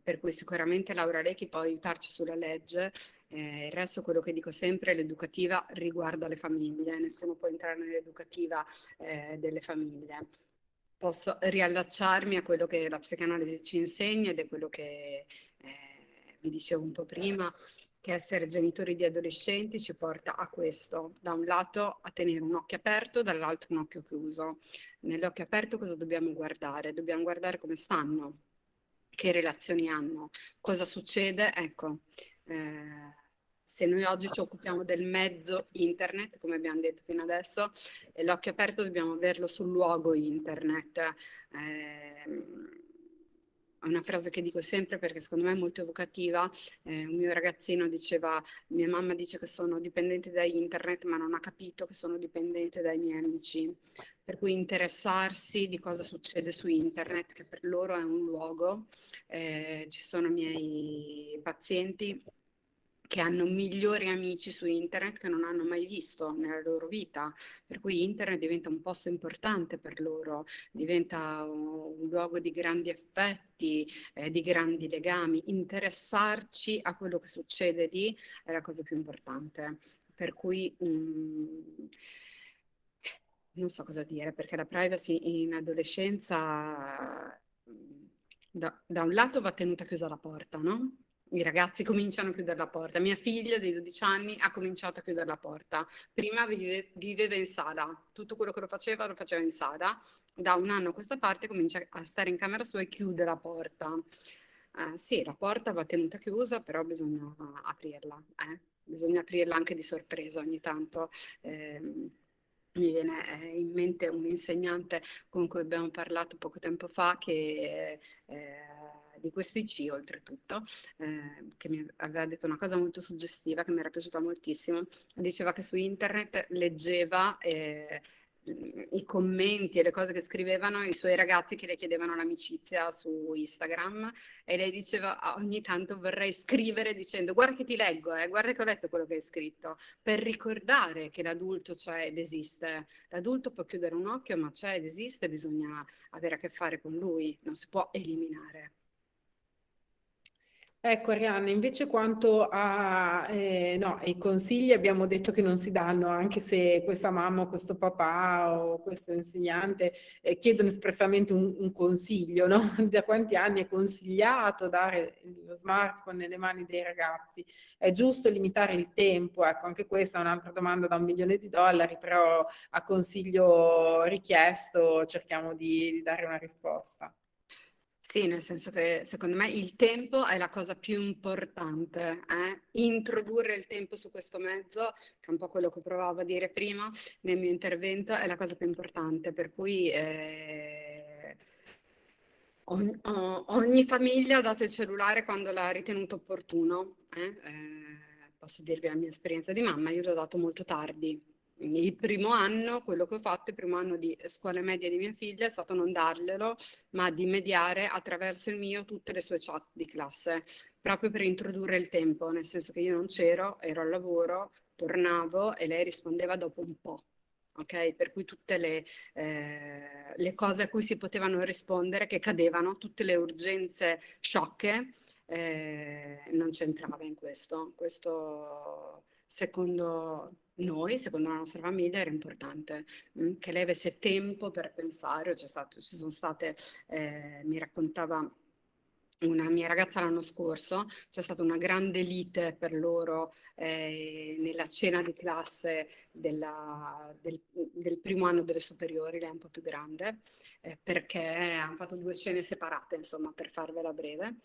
per cui sicuramente Laura Lecchi può aiutarci sulla legge. Eh, il resto, quello che dico sempre, l'educativa riguarda le famiglie, nessuno può entrare nell'educativa eh, delle famiglie. Posso riallacciarmi a quello che la psicanalisi ci insegna ed è quello che eh, vi dicevo un po' prima, che essere genitori di adolescenti ci porta a questo, da un lato a tenere un occhio aperto, dall'altro un occhio chiuso. Nell'occhio aperto cosa dobbiamo guardare? Dobbiamo guardare come stanno, che relazioni hanno, cosa succede, ecco, eh, se noi oggi ci occupiamo del mezzo internet, come abbiamo detto fino adesso, l'occhio aperto dobbiamo averlo sul luogo internet. Eh, una frase che dico sempre perché secondo me è molto evocativa. Eh, un mio ragazzino diceva, mia mamma dice che sono dipendente da internet ma non ha capito che sono dipendente dai miei amici. Per cui interessarsi di cosa succede su internet, che per loro è un luogo. Eh, ci sono miei pazienti che hanno migliori amici su internet che non hanno mai visto nella loro vita, per cui internet diventa un posto importante per loro, diventa un luogo di grandi affetti, eh, di grandi legami, interessarci a quello che succede lì è la cosa più importante, per cui um, non so cosa dire, perché la privacy in adolescenza da, da un lato va tenuta chiusa la porta, no? I ragazzi cominciano a chiudere la porta. Mia figlia dei 12 anni ha cominciato a chiudere la porta. Prima vive, viveva in sala, tutto quello che lo faceva lo faceva in sala. Da un anno a questa parte comincia a stare in camera sua e chiude la porta. Eh, sì, la porta va tenuta chiusa, però bisogna aprirla. Eh? Bisogna aprirla anche di sorpresa ogni tanto. Eh, mi viene eh, in mente un insegnante con cui abbiamo parlato poco tempo fa che eh, di questo IC oltretutto, eh, che mi aveva detto una cosa molto suggestiva che mi era piaciuta moltissimo, diceva che su internet leggeva eh, i commenti e le cose che scrivevano i suoi ragazzi che le chiedevano l'amicizia su Instagram e lei diceva ah, ogni tanto vorrei scrivere dicendo guarda che ti leggo, eh, guarda che ho letto quello che hai scritto, per ricordare che l'adulto c'è ed esiste. L'adulto può chiudere un occhio ma c'è ed esiste, bisogna avere a che fare con lui, non si può eliminare. Ecco Arianna, invece quanto a, eh, no, ai consigli abbiamo detto che non si danno, anche se questa mamma o questo papà o questo insegnante eh, chiedono espressamente un, un consiglio, no? [laughs] Da quanti anni è consigliato dare lo smartphone nelle mani dei ragazzi? È giusto limitare il tempo? Ecco, anche questa è un'altra domanda da un milione di dollari, però a consiglio richiesto cerchiamo di, di dare una risposta. Sì, nel senso che secondo me il tempo è la cosa più importante. Eh? Introdurre il tempo su questo mezzo, che è un po' quello che provavo a dire prima nel mio intervento, è la cosa più importante. Per cui eh, ogni, ogni, famiglia ha dato il cellulare quando l'ha ritenuto opportuno. Eh? Eh, posso dirvi la mia esperienza di mamma, io l'ho dato molto tardi il primo anno, quello che ho fatto, il primo anno di scuola media di mia figlia è stato non darglielo, ma di mediare attraverso il mio tutte le sue chat di classe, proprio per introdurre il tempo, nel senso che io non c'ero, ero al lavoro, tornavo e lei rispondeva dopo un po'. Ok, per cui tutte le, eh, le cose a cui si potevano rispondere, che cadevano, tutte le urgenze sciocche, eh, non c'entrava in questo. Questo secondo noi, secondo la nostra famiglia, era importante mh, mm, che lei avesse tempo per pensare. Stato, ci sono state, eh, mi raccontava una mia ragazza l'anno scorso, c'è stata una grande lite per loro eh, nella cena di classe della, del, del, primo anno delle superiori, lei è un po' più grande, eh, perché hanno fatto due cene separate, insomma, per farvela breve.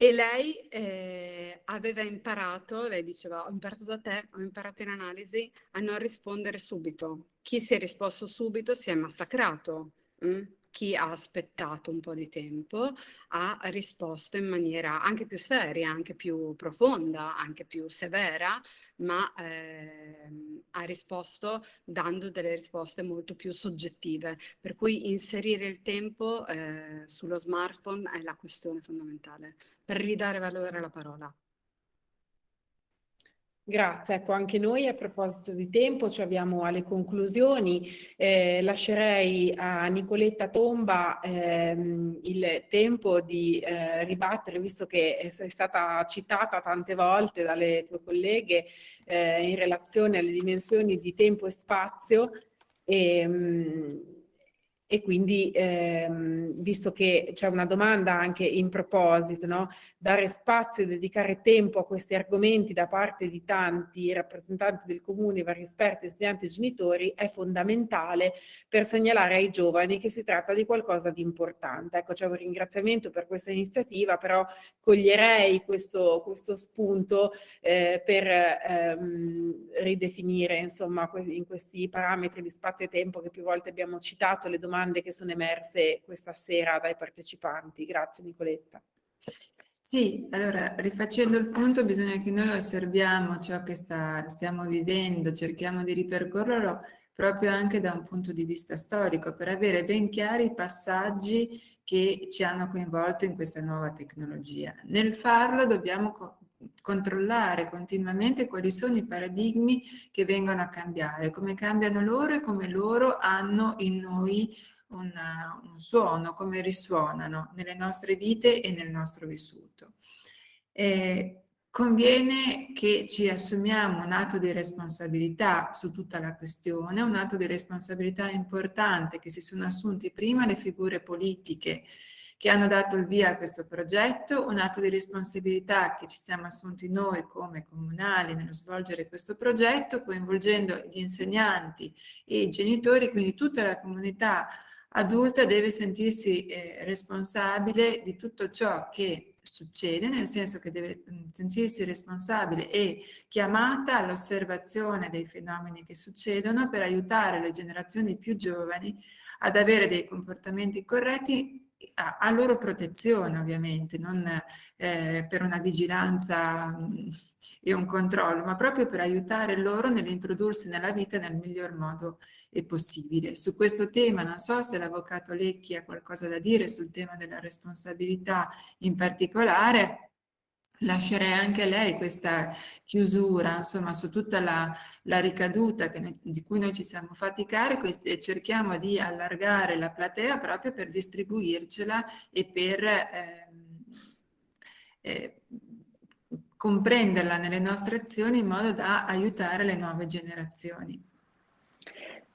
E lei eh, aveva imparato, lei diceva, ho imparato da te, ho imparato in analisi a non rispondere subito. Chi si è risposto subito si è massacrato. Mm? Chi ha aspettato un po' di tempo ha risposto in maniera anche più seria, anche più profonda, anche più severa, ma eh, ha risposto dando delle risposte molto più soggettive. Per cui inserire il tempo eh, sullo smartphone è la questione fondamentale per ridare valore alla parola. Grazie, ecco anche noi a proposito di tempo ci avviamo alle conclusioni, eh, lascerei a Nicoletta Tomba ehm, il tempo di eh, ribattere, visto che è stata citata tante volte dalle tue colleghe eh, in relazione alle dimensioni di tempo e spazio. E, ehm, e quindi ehm, visto che c'è una domanda anche in proposito, no? dare spazio e dedicare tempo a questi argomenti da parte di tanti rappresentanti del comune, vari esperti, insegnanti e genitori è fondamentale per segnalare ai giovani che si tratta di qualcosa di importante. Ecco, c'è un ringraziamento per questa iniziativa, però coglierei questo, questo spunto eh, per ehm, ridefinire insomma in questi parametri di spazio e tempo che più volte abbiamo citato le domande domande che sono emerse questa sera dai partecipanti. Grazie Nicoletta. Sì, allora rifacendo il punto bisogna che noi osserviamo ciò che sta, stiamo vivendo, cerchiamo di ripercorrerlo proprio anche da un punto di vista storico per avere ben chiari i passaggi che ci hanno coinvolto in questa nuova tecnologia. Nel farlo dobbiamo controllare continuamente quali sono i paradigmi che vengono a cambiare, come cambiano loro e come loro hanno in noi una, un suono, come risuonano nelle nostre vite e nel nostro vissuto. Eh, conviene che ci assumiamo un atto di responsabilità su tutta la questione, un atto di responsabilità importante che si sono assunti prima le figure politiche che hanno dato il via a questo progetto, un atto di responsabilità che ci siamo assunti noi come comunali nello svolgere questo progetto, coinvolgendo gli insegnanti e i genitori, quindi tutta la comunità adulta deve sentirsi eh, responsabile di tutto ciò che succede, nel senso che deve sentirsi responsabile e chiamata all'osservazione dei fenomeni che succedono per aiutare le generazioni più giovani ad avere dei comportamenti corretti a, loro protezione ovviamente, non eh, per una vigilanza mh, e un controllo, ma proprio per aiutare loro nell'introdursi nella vita nel miglior modo possibile. Su questo tema non so se l'avvocato Lecchi ha qualcosa da dire sul tema della responsabilità in particolare, lascerei anche a lei questa chiusura, insomma, su tutta la, la ricaduta noi, di cui noi ci siamo fatti carico e, cerchiamo di allargare la platea proprio per distribuircela e per... Eh, eh, comprenderla nelle nostre azioni in modo da aiutare le nuove generazioni.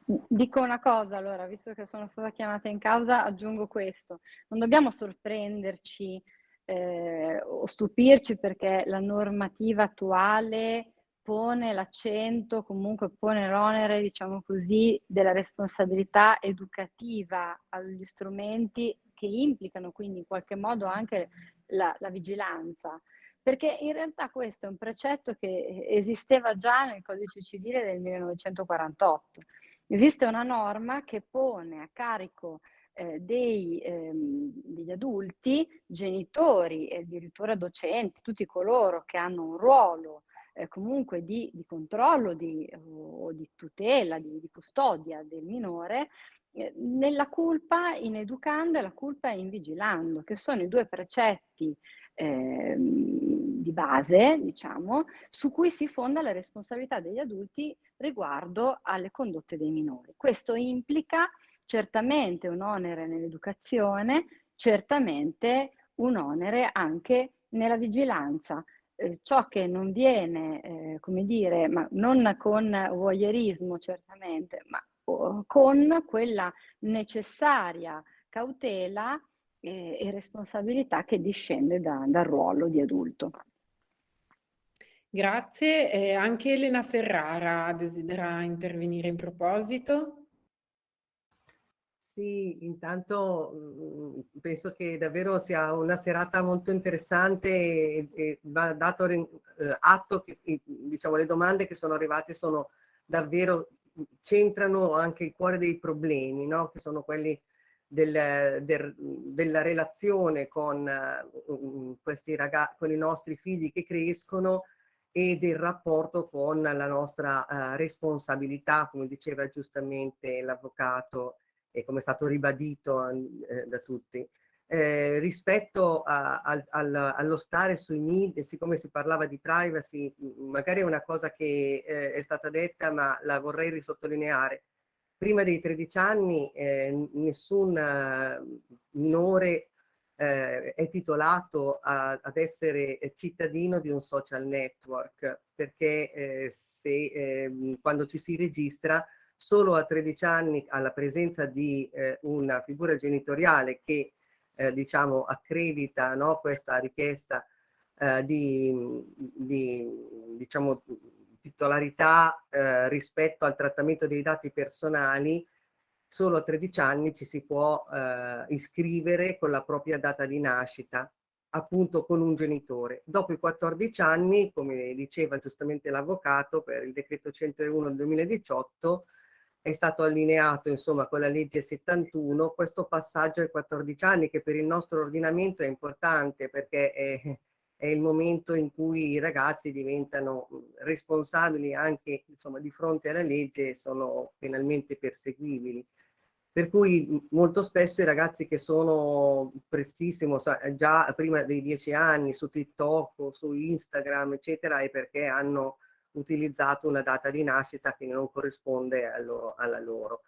Dico una cosa allora, visto che sono stata chiamata in causa, aggiungo questo. Non dobbiamo sorprenderci eh, o stupirci perché la normativa attuale pone l'accento, comunque pone l'onere, diciamo così, della responsabilità educativa agli strumenti che implicano quindi in qualche modo anche la, la vigilanza. Perché in realtà questo è un precetto che esisteva già nel codice civile del 1948 Esiste una norma che pone a carico eh, dei, ehm, degli adulti, genitori e addirittura docenti, tutti coloro che hanno un ruolo eh, comunque di, di controllo di, o di tutela, di, di custodia del minore, eh, nella culpa in educando e la culpa in vigilando, che sono i due precetti eh, di base, diciamo, su cui si fonda la responsabilità degli adulti riguardo alle condotte dei minori. Questo implica certamente un onere nell'educazione, certamente un onere anche nella vigilanza. Eh, ciò che non viene, eh, come dire, ma non con voyeurismo certamente, ma con quella necessaria cautela e, e responsabilità che discende da, dal ruolo di adulto. Grazie. Eh, anche Elena Ferrara desidera intervenire in proposito. Sì, intanto mh, penso che davvero sia una serata molto interessante e, e va dato eh, atto che diciamo, le domande che sono arrivate sono davvero, centrano anche il cuore dei problemi, no? che sono quelli del, del, della relazione con, uh, questi ragazzi, con i nostri figli che crescono e del rapporto con la nostra uh, responsabilità, come diceva giustamente l'avvocato e come è stato ribadito eh, da tutti. Eh, rispetto a, al, allo stare sui media, siccome si parlava di privacy, magari è una cosa che eh, è stata detta, ma la vorrei risottolineare prima dei 13 anni eh, nessun minore eh, è titolato a, ad essere cittadino di un social network perché eh, se, ehm, quando ci si registra solo a 13 anni alla presenza di eh, una figura genitoriale che eh, diciamo accredita no, questa richiesta di, di diciamo titolarità eh, rispetto al trattamento dei dati personali, solo a 13 anni ci si può eh, iscrivere con la propria data di nascita, appunto con un genitore. Dopo i 14 anni, come diceva giustamente l'avvocato, per il decreto 101 del 2018, è stato allineato insomma con la legge 71 questo passaggio ai 14 anni che per il nostro ordinamento è importante perché è, è il momento in cui i ragazzi diventano responsabili anche insomma, di fronte alla legge e sono penalmente perseguibili. Per cui molto spesso i ragazzi che sono prestissimo, già prima dei dieci anni, su TikTok o su Instagram, eccetera, è perché hanno utilizzato una data di nascita che non corrisponde a loro, alla loro.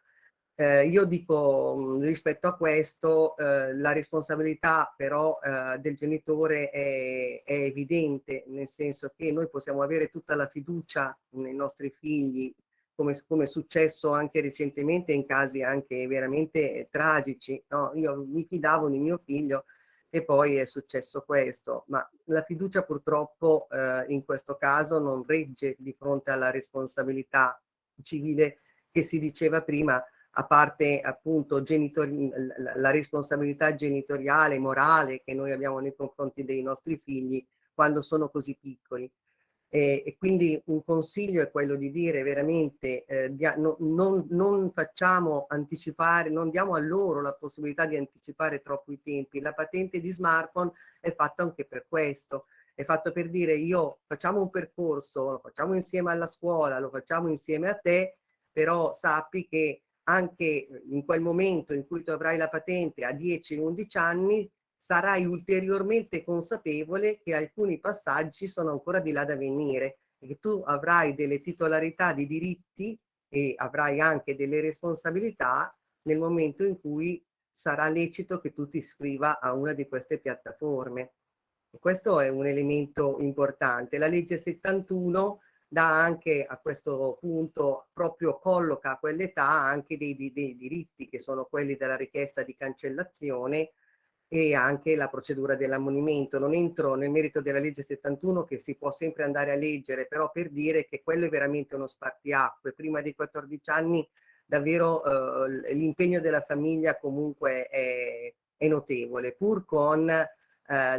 Eh, io dico mh, rispetto a questo eh, la responsabilità però eh, del genitore è, è, evidente, nel senso che noi possiamo avere tutta la fiducia nei nostri figli, come, come è successo anche recentemente in casi anche veramente tragici. No? Io mi fidavo di mio figlio e poi è successo questo, ma la fiducia purtroppo eh, in questo caso non regge di fronte alla responsabilità civile che si diceva prima a parte appunto la responsabilità genitoriale, morale che noi abbiamo nei confronti dei nostri figli quando sono così piccoli. E, e quindi un consiglio è quello di dire veramente eh, di, no, non, non facciamo anticipare, non diamo a loro la possibilità di anticipare troppo i tempi. La patente di smartphone è fatta anche per questo, è fatto per dire io facciamo un percorso, lo facciamo insieme alla scuola, lo facciamo insieme a te, però sappi che anche in quel momento in cui tu avrai la patente a 10-11 anni, sarai ulteriormente consapevole che alcuni passaggi sono ancora di là da venire e che tu avrai delle titolarità di diritti e avrai anche delle responsabilità nel momento in cui sarà lecito che tu ti iscriva a una di queste piattaforme. Questo è un elemento importante. La legge 71 dà anche a questo punto, proprio colloca a quell'età anche dei, dei, dei diritti che sono quelli della richiesta di cancellazione e anche la procedura dell'ammonimento. Non entro nel merito della legge 71 che si può sempre andare a leggere, però per dire che quello è veramente uno spartiacque. Prima dei 14 anni davvero eh, l'impegno della famiglia comunque è, è notevole, pur con eh,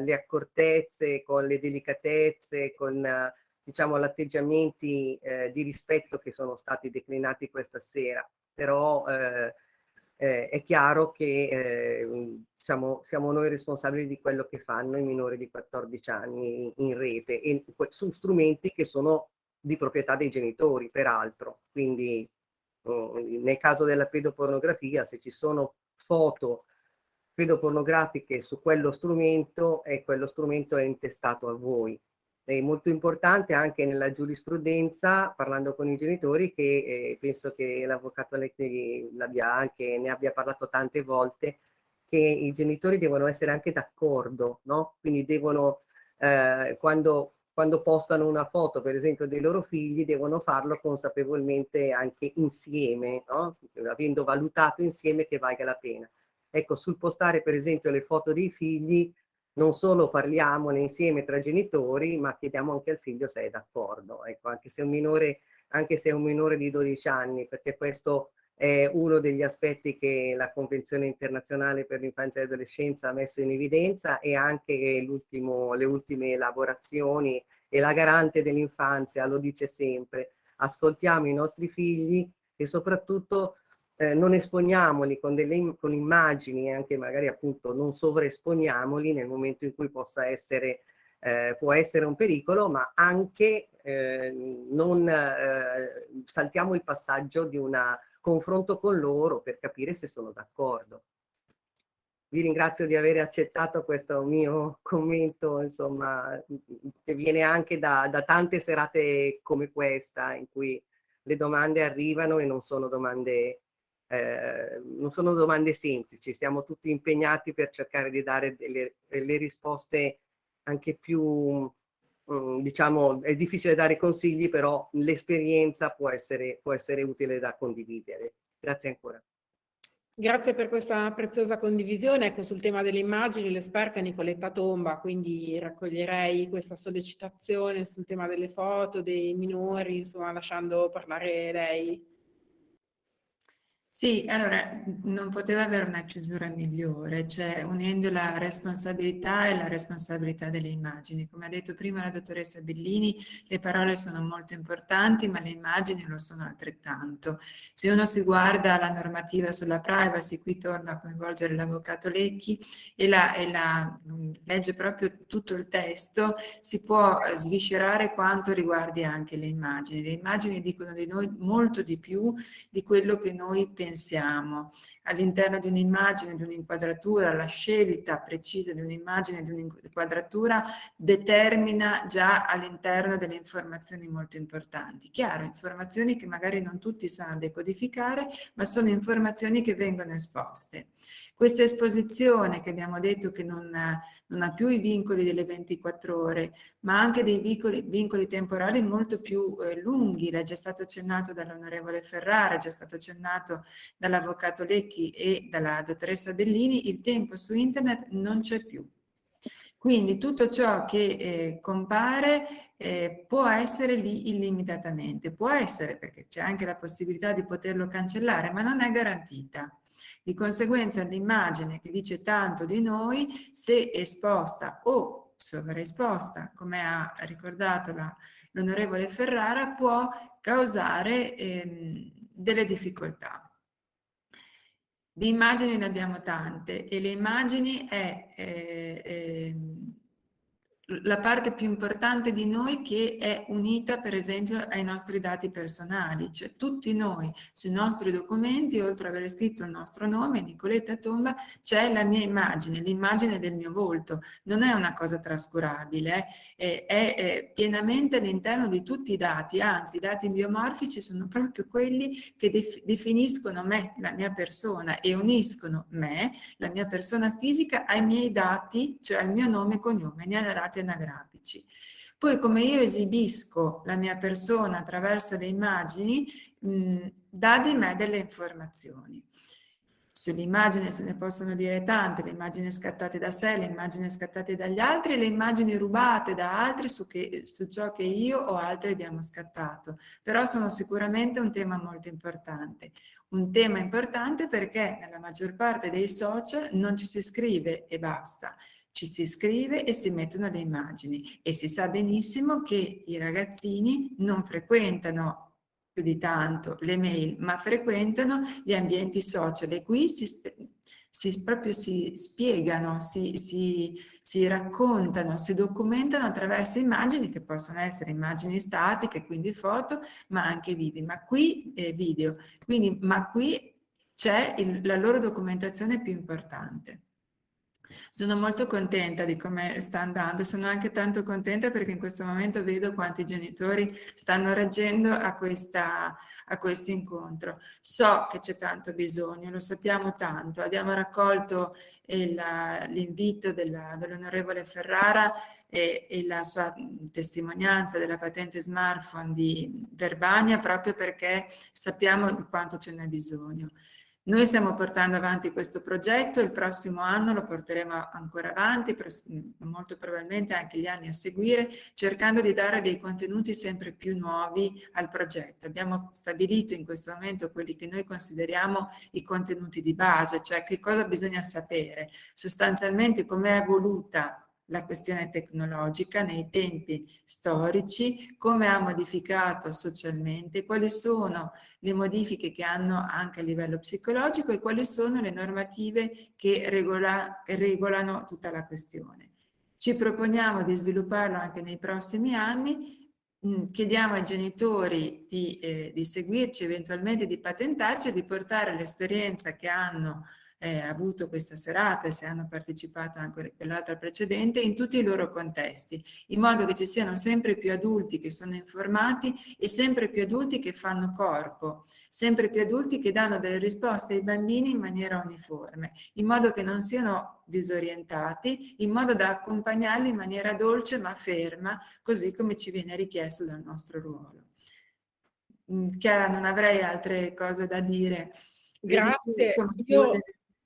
le accortezze, con le delicatezze, con eh, diciamo l'atteggiamenti eh, di rispetto che sono stati declinati questa sera. Però eh, eh, è chiaro che eh, siamo, siamo, noi responsabili di quello che fanno i minori di 14 anni in, rete e su strumenti che sono di proprietà dei genitori, peraltro. Quindi uh, nel caso della pedopornografia, se ci sono foto pedopornografiche su quello strumento, e quello strumento è intestato a voi è molto importante anche nella giurisprudenza, parlando con i genitori, che eh, penso che l'avvocato Lecchi l'abbia anche, ne abbia parlato tante volte, che i genitori devono essere anche d'accordo, no? Quindi devono, eh, quando, quando postano una foto, per esempio, dei loro figli, devono farlo consapevolmente anche insieme, no? Avendo valutato insieme che valga la pena. Ecco, sul postare, per esempio, le foto dei figli, non solo parliamone insieme tra genitori, ma chiediamo anche al figlio se è d'accordo, ecco, anche se, minore, anche se è un minore di 12 anni, perché questo è uno degli aspetti che la Convenzione internazionale per l'infanzia e l'adolescenza ha messo in evidenza e anche le ultime elaborazioni e la garante dell'infanzia lo dice sempre, ascoltiamo i nostri figli e soprattutto eh, non esponiamoli con, delle, con immagini anche magari appunto non sovraesponiamoli nel momento in cui possa essere, eh, può essere un pericolo, ma anche eh, non saltiamo il passaggio di un confronto con loro per capire se sono d'accordo. Vi ringrazio di aver accettato questo mio commento, insomma, che viene anche da, da tante serate come questa, in cui le domande arrivano e non sono domande eh, non sono domande semplici, stiamo tutti impegnati per cercare di dare delle, delle risposte anche più, um, diciamo, è difficile dare consigli, però l'esperienza può può essere utile da condividere. Grazie ancora. Grazie per questa preziosa condivisione. Ecco, sul tema delle immagini l'esperta è Nicoletta Tomba, quindi raccoglierei questa sollecitazione sul tema delle foto, dei minori, insomma, lasciando parlare lei. Sì, allora non poteva avere una chiusura migliore, cioè unendo la responsabilità e la responsabilità delle immagini. Come ha detto prima la dottoressa Bellini, le parole sono molto importanti, ma le immagini lo sono altrettanto. Se uno si guarda la normativa sulla privacy, qui torna a coinvolgere l'avvocato Lecchi e, la, e la, mm, legge proprio tutto il testo, si può sviscerare quanto riguardi anche le immagini. Le immagini dicono di noi molto di più di quello che noi pensiamo pensiamo. All'interno di un'immagine, di un'inquadratura, la scelta precisa di un'immagine, di un'inquadratura determina già all'interno delle informazioni molto importanti. Chiaro, informazioni che magari non tutti sanno decodificare, ma sono informazioni che vengono esposte. Questa esposizione che abbiamo detto che non, non ha più i vincoli delle 24 ore, ma anche dei vincoli, vincoli temporali molto più eh, lunghi, l'è già stato accennato dall'onorevole Ferrara, già stato accennato dall'avvocato Lecchi e dalla dottoressa Bellini, il tempo su internet non c'è più. Quindi tutto ciò che eh, compare eh, può essere lì illimitatamente, può essere perché c'è anche la possibilità di poterlo cancellare, ma non è garantita. Di conseguenza l'immagine che dice tanto di noi, se esposta o sovraesposta, come ha ricordato l'onorevole Ferrara, può causare ehm, delle difficoltà. Di immagini ne abbiamo tante e le immagini è, eh, eh, la parte più importante di noi che è unita per esempio ai nostri dati personali, cioè tutti noi sui nostri documenti, oltre ad aver scritto il nostro nome, Nicoletta Tomba, c'è la mia immagine, l'immagine del mio volto, non è una cosa trascurabile, eh? è, è, pienamente all'interno di tutti i dati, anzi i dati biomorfici sono proprio quelli che def definiscono me, la mia persona e uniscono me, la mia persona fisica, ai miei dati, cioè al mio nome e cognome, ne dati dati anagrafici. Poi come io esibisco la mia persona attraverso le immagini, mh, dà di me delle informazioni. Sull'immagine se ne possono dire tante, le immagini scattate da sé, le immagini scattate dagli altri, le immagini rubate da altri su, che, su ciò che io o altri abbiamo scattato. Però sono sicuramente un tema molto importante. Un tema importante perché nella maggior parte dei social non ci si scrive e basta ci si scrive e si mettono le immagini e si sa benissimo che i ragazzini non frequentano più di tanto le mail, ma frequentano gli ambienti social e qui si, si proprio si spiegano, si, si, si raccontano, si documentano attraverso immagini che possono essere immagini statiche, quindi foto, ma anche vivi, ma qui eh, video, quindi, ma qui c'è la loro documentazione più importante. Sono molto contenta di come sta andando, sono anche tanto contenta perché in questo momento vedo quanti genitori stanno reagendo a, questa, a questo incontro. So che c'è tanto bisogno, lo sappiamo tanto, abbiamo raccolto l'invito dell'onorevole dell Ferrara e, e, la sua testimonianza della patente smartphone di Verbania proprio perché sappiamo di quanto ce n'è bisogno. Noi stiamo portando avanti questo progetto, il prossimo anno lo porteremo ancora avanti, molto probabilmente anche gli anni a seguire, cercando di dare dei contenuti sempre più nuovi al progetto. Abbiamo stabilito in questo momento quelli che noi consideriamo i contenuti di base, cioè che cosa bisogna sapere, sostanzialmente come è evoluta la questione tecnologica nei tempi storici, come ha modificato socialmente, quali sono le modifiche che hanno anche a livello psicologico e quali sono le normative che regola, regolano tutta la questione. Ci proponiamo di svilupparlo anche nei prossimi anni, mm, chiediamo ai genitori di, eh, di seguirci, eventualmente di patentarci e di portare l'esperienza che hanno eh, avuto questa serata e se hanno partecipato anche quell'altra precedente in tutti i loro contesti, in modo che ci siano sempre più adulti che sono informati e sempre più adulti che fanno corpo, sempre più adulti che danno delle risposte ai bambini in maniera uniforme, in modo che non siano disorientati, in modo da accompagnarli in maniera dolce ma ferma, così come ci viene richiesto dal nostro ruolo. Mm, Chiara, non avrei altre cose da dire. Grazie. Io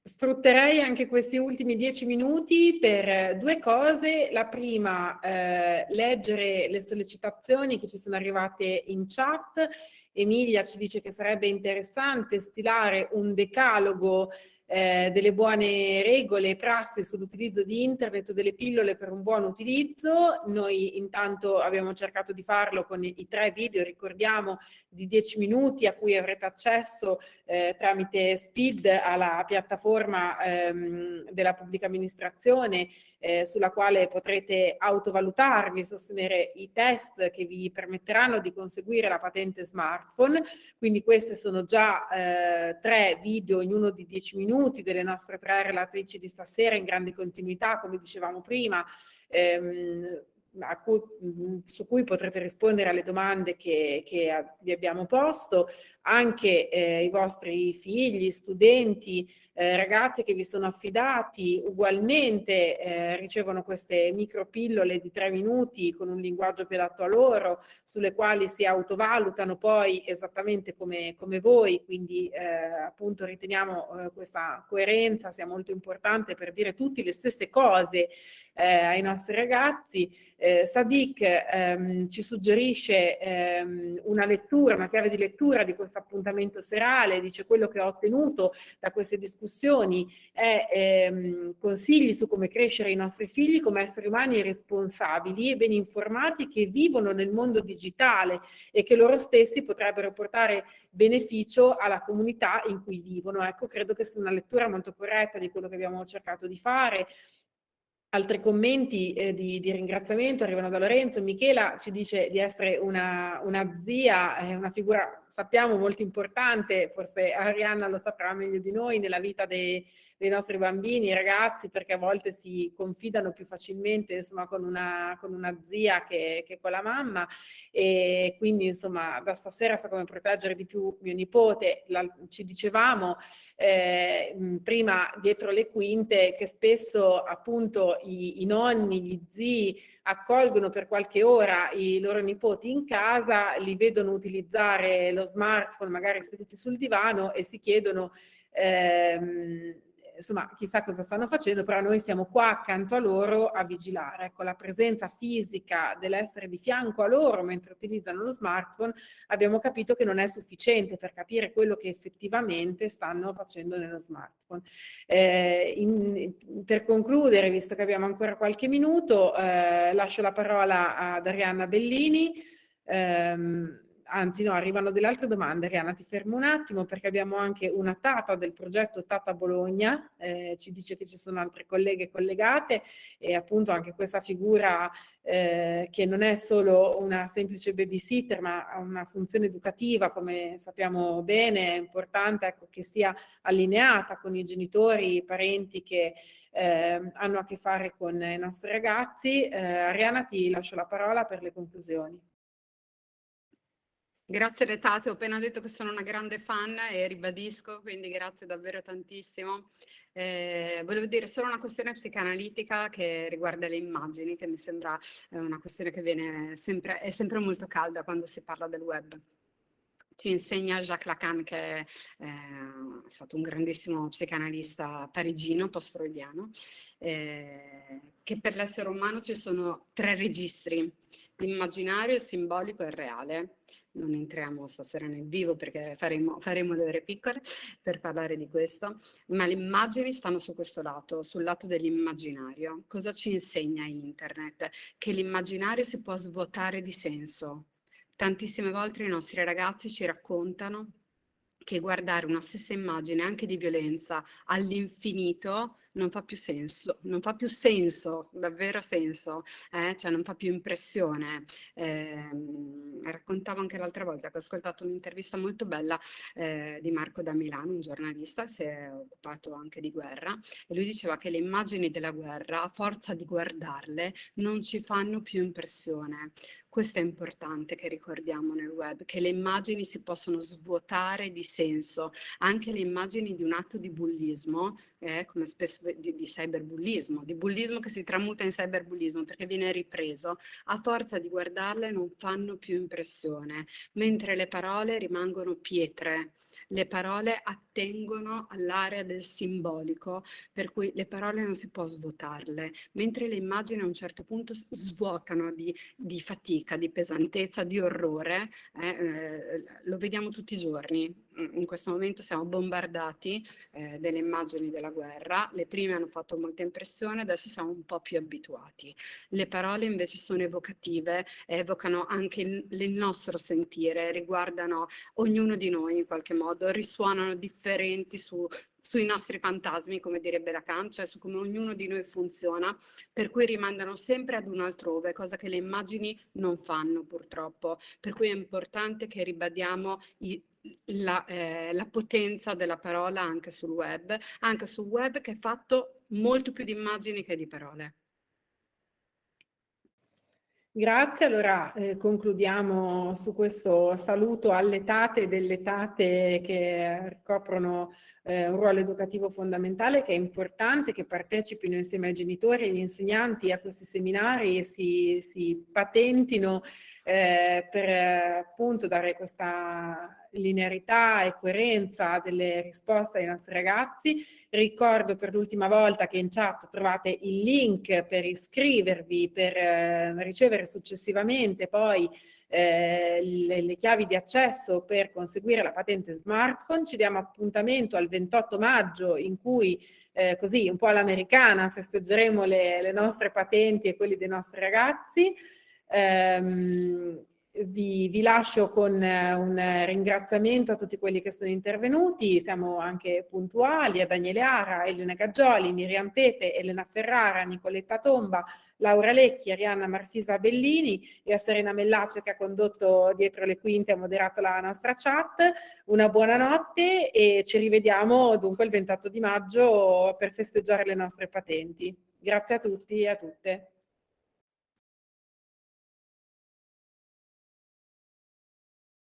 Sfrutterei anche questi ultimi dieci minuti per eh, due cose. La prima, eh, leggere le sollecitazioni che ci sono arrivate in chat. Emilia ci dice che sarebbe interessante stilare un decalogo eh, delle buone regole e prassi sull'utilizzo di internet o delle pillole per un buon utilizzo. Noi intanto abbiamo cercato di farlo con i, tre video, ricordiamo, di 10 minuti a cui avrete accesso eh, tramite SPID alla piattaforma ehm, della pubblica amministrazione eh, sulla quale potrete autovalutarvi, sostenere i test che vi permetteranno di conseguire la patente smartphone. Quindi questi sono già eh, tre video in uno di 10 minuti delle nostre tre relatrici di stasera in grande continuità, come dicevamo prima. Ehm, cui, su cui potrete rispondere alle domande che, che vi abbiamo posto, anche eh, i vostri figli, studenti, eh, ragazzi che vi sono affidati ugualmente eh, ricevono queste micropillole di tre minuti con un linguaggio più adatto a loro, sulle quali si autovalutano poi esattamente come, come voi, quindi eh, appunto riteniamo eh, questa coerenza sia molto importante per dire tutte le stesse cose eh, ai nostri ragazzi. Sadiq ehm, ci suggerisce ehm, una lettura, una chiave di lettura di questo appuntamento serale, dice quello che ho ottenuto da queste discussioni è ehm, consigli su come crescere i nostri figli come esseri umani responsabili e ben informati che vivono nel mondo digitale e che loro stessi potrebbero portare beneficio alla comunità in cui vivono. Ecco, credo che sia una lettura molto corretta di quello che abbiamo cercato di fare Altri commenti eh, di, di, ringraziamento arrivano da Lorenzo. Michela ci dice di essere una, una zia, eh, una figura, sappiamo, molto importante, forse Arianna lo saprà meglio di noi, nella vita dei, dei nostri bambini, ragazzi, perché a volte si confidano più facilmente insomma, con, una, con una zia che, che, con la mamma e quindi insomma da stasera so come proteggere di più mio nipote. La, ci dicevamo eh, prima dietro le quinte che spesso appunto i, i nonni, gli zii accolgono per qualche ora i loro nipoti in casa, li vedono utilizzare lo smartphone magari seduti sul divano e si chiedono ehm, insomma chissà cosa stanno facendo, però noi stiamo qua accanto a loro a vigilare. Ecco, la presenza fisica dell'essere di fianco a loro mentre utilizzano lo smartphone abbiamo capito che non è sufficiente per capire quello che effettivamente stanno facendo nello smartphone. Eh, in, per concludere, visto che abbiamo ancora qualche minuto, eh, lascio la parola ad Arianna Bellini. Ehm, anzi no, arrivano delle altre domande, Riana ti fermo un attimo perché abbiamo anche una Tata del progetto Tata Bologna, eh, ci dice che ci sono altre colleghe collegate e appunto anche questa figura eh, che non è solo una semplice babysitter ma ha una funzione educativa come sappiamo bene, è importante ecco, che sia allineata con i genitori, i parenti che eh, hanno a che fare con i nostri ragazzi. Eh, Ariana ti lascio la parola per le conclusioni. Grazie Retate, ho appena detto che sono una grande fan e ribadisco, quindi grazie davvero tantissimo. Eh, volevo dire solo una questione psicanalitica che riguarda le immagini, che mi sembra eh, una questione che viene sempre, è sempre molto calda quando si parla del web. Ci insegna Jacques Lacan, che è, eh, stato un grandissimo psicanalista parigino, post-freudiano, eh, che per l'essere umano ci sono tre registri, l'immaginario, il simbolico e il reale non entriamo stasera nel vivo perché faremo, faremo le ore piccole per parlare di questo, ma le immagini stanno su questo lato, sul lato dell'immaginario. Cosa ci insegna internet? Che l'immaginario si può svuotare di senso. Tantissime volte i nostri ragazzi ci raccontano che guardare una stessa immagine anche di violenza all'infinito non fa più senso, non fa più senso, davvero senso, eh? cioè non fa più impressione. Eh, raccontavo anche l'altra volta che ho ascoltato un'intervista molto bella eh, di Marco da Milano, un giornalista, si è occupato anche di guerra, e lui diceva che le immagini della guerra, a forza di guardarle, non ci fanno più impressione. Questo è importante che ricordiamo nel web, che le immagini si possono svuotare di senso, anche le immagini di un atto di bullismo, eh, come spesso di, di cyberbullismo, di bullismo che si tramuta in cyberbullismo perché viene ripreso, a forza di guardarle non fanno più impressione, mentre le parole rimangono pietre, le parole attengono all'area del simbolico, per cui le parole non si può svuotarle, mentre le immagini a un certo punto svuotano di, di fatica, di pesantezza, di orrore, eh, eh, lo vediamo tutti i giorni. In questo momento siamo bombardati eh, delle immagini della guerra, le prime hanno fatto molta impressione, adesso siamo un po' più abituati. Le parole invece sono evocative, evocano anche il, il nostro sentire, riguardano ognuno di noi in qualche modo, risuonano differenti su, sui nostri fantasmi, come direbbe Lacan, cioè su come ognuno di noi funziona, per cui rimandano sempre ad un altrove, cosa che le immagini non fanno purtroppo. Per cui è importante che ribadiamo i, la, eh, la, potenza della parola anche sul web, anche sul web che è fatto molto più di immagini che di parole. Grazie, allora eh, concludiamo su questo saluto alle tate delle tate che ricoprono eh, un ruolo educativo fondamentale che è importante che partecipino insieme ai genitori e agli insegnanti a questi seminari e si, si patentino eh, per appunto dare questa linearità e coerenza delle risposte ai nostri ragazzi. Ricordo per l'ultima volta che in chat trovate il link per iscrivervi, per eh, ricevere successivamente poi eh, le, le, chiavi di accesso per conseguire la patente smartphone. Ci diamo appuntamento al 28 maggio in cui eh, così un po' all'americana festeggeremo le, le nostre patenti e quelli dei nostri ragazzi. Um, vi, vi, lascio con eh, un ringraziamento a tutti quelli che sono intervenuti, siamo anche puntuali, a Daniele Ara, Elena Gaggioli, Miriam Pepe, Elena Ferrara, Nicoletta Tomba, Laura Lecchi, Arianna Marfisa Bellini e a Serena Mellace che ha condotto dietro le quinte e moderato la nostra chat. Una buona notte e ci rivediamo dunque il 28 di maggio per festeggiare le nostre patenti. Grazie a tutti e a tutte.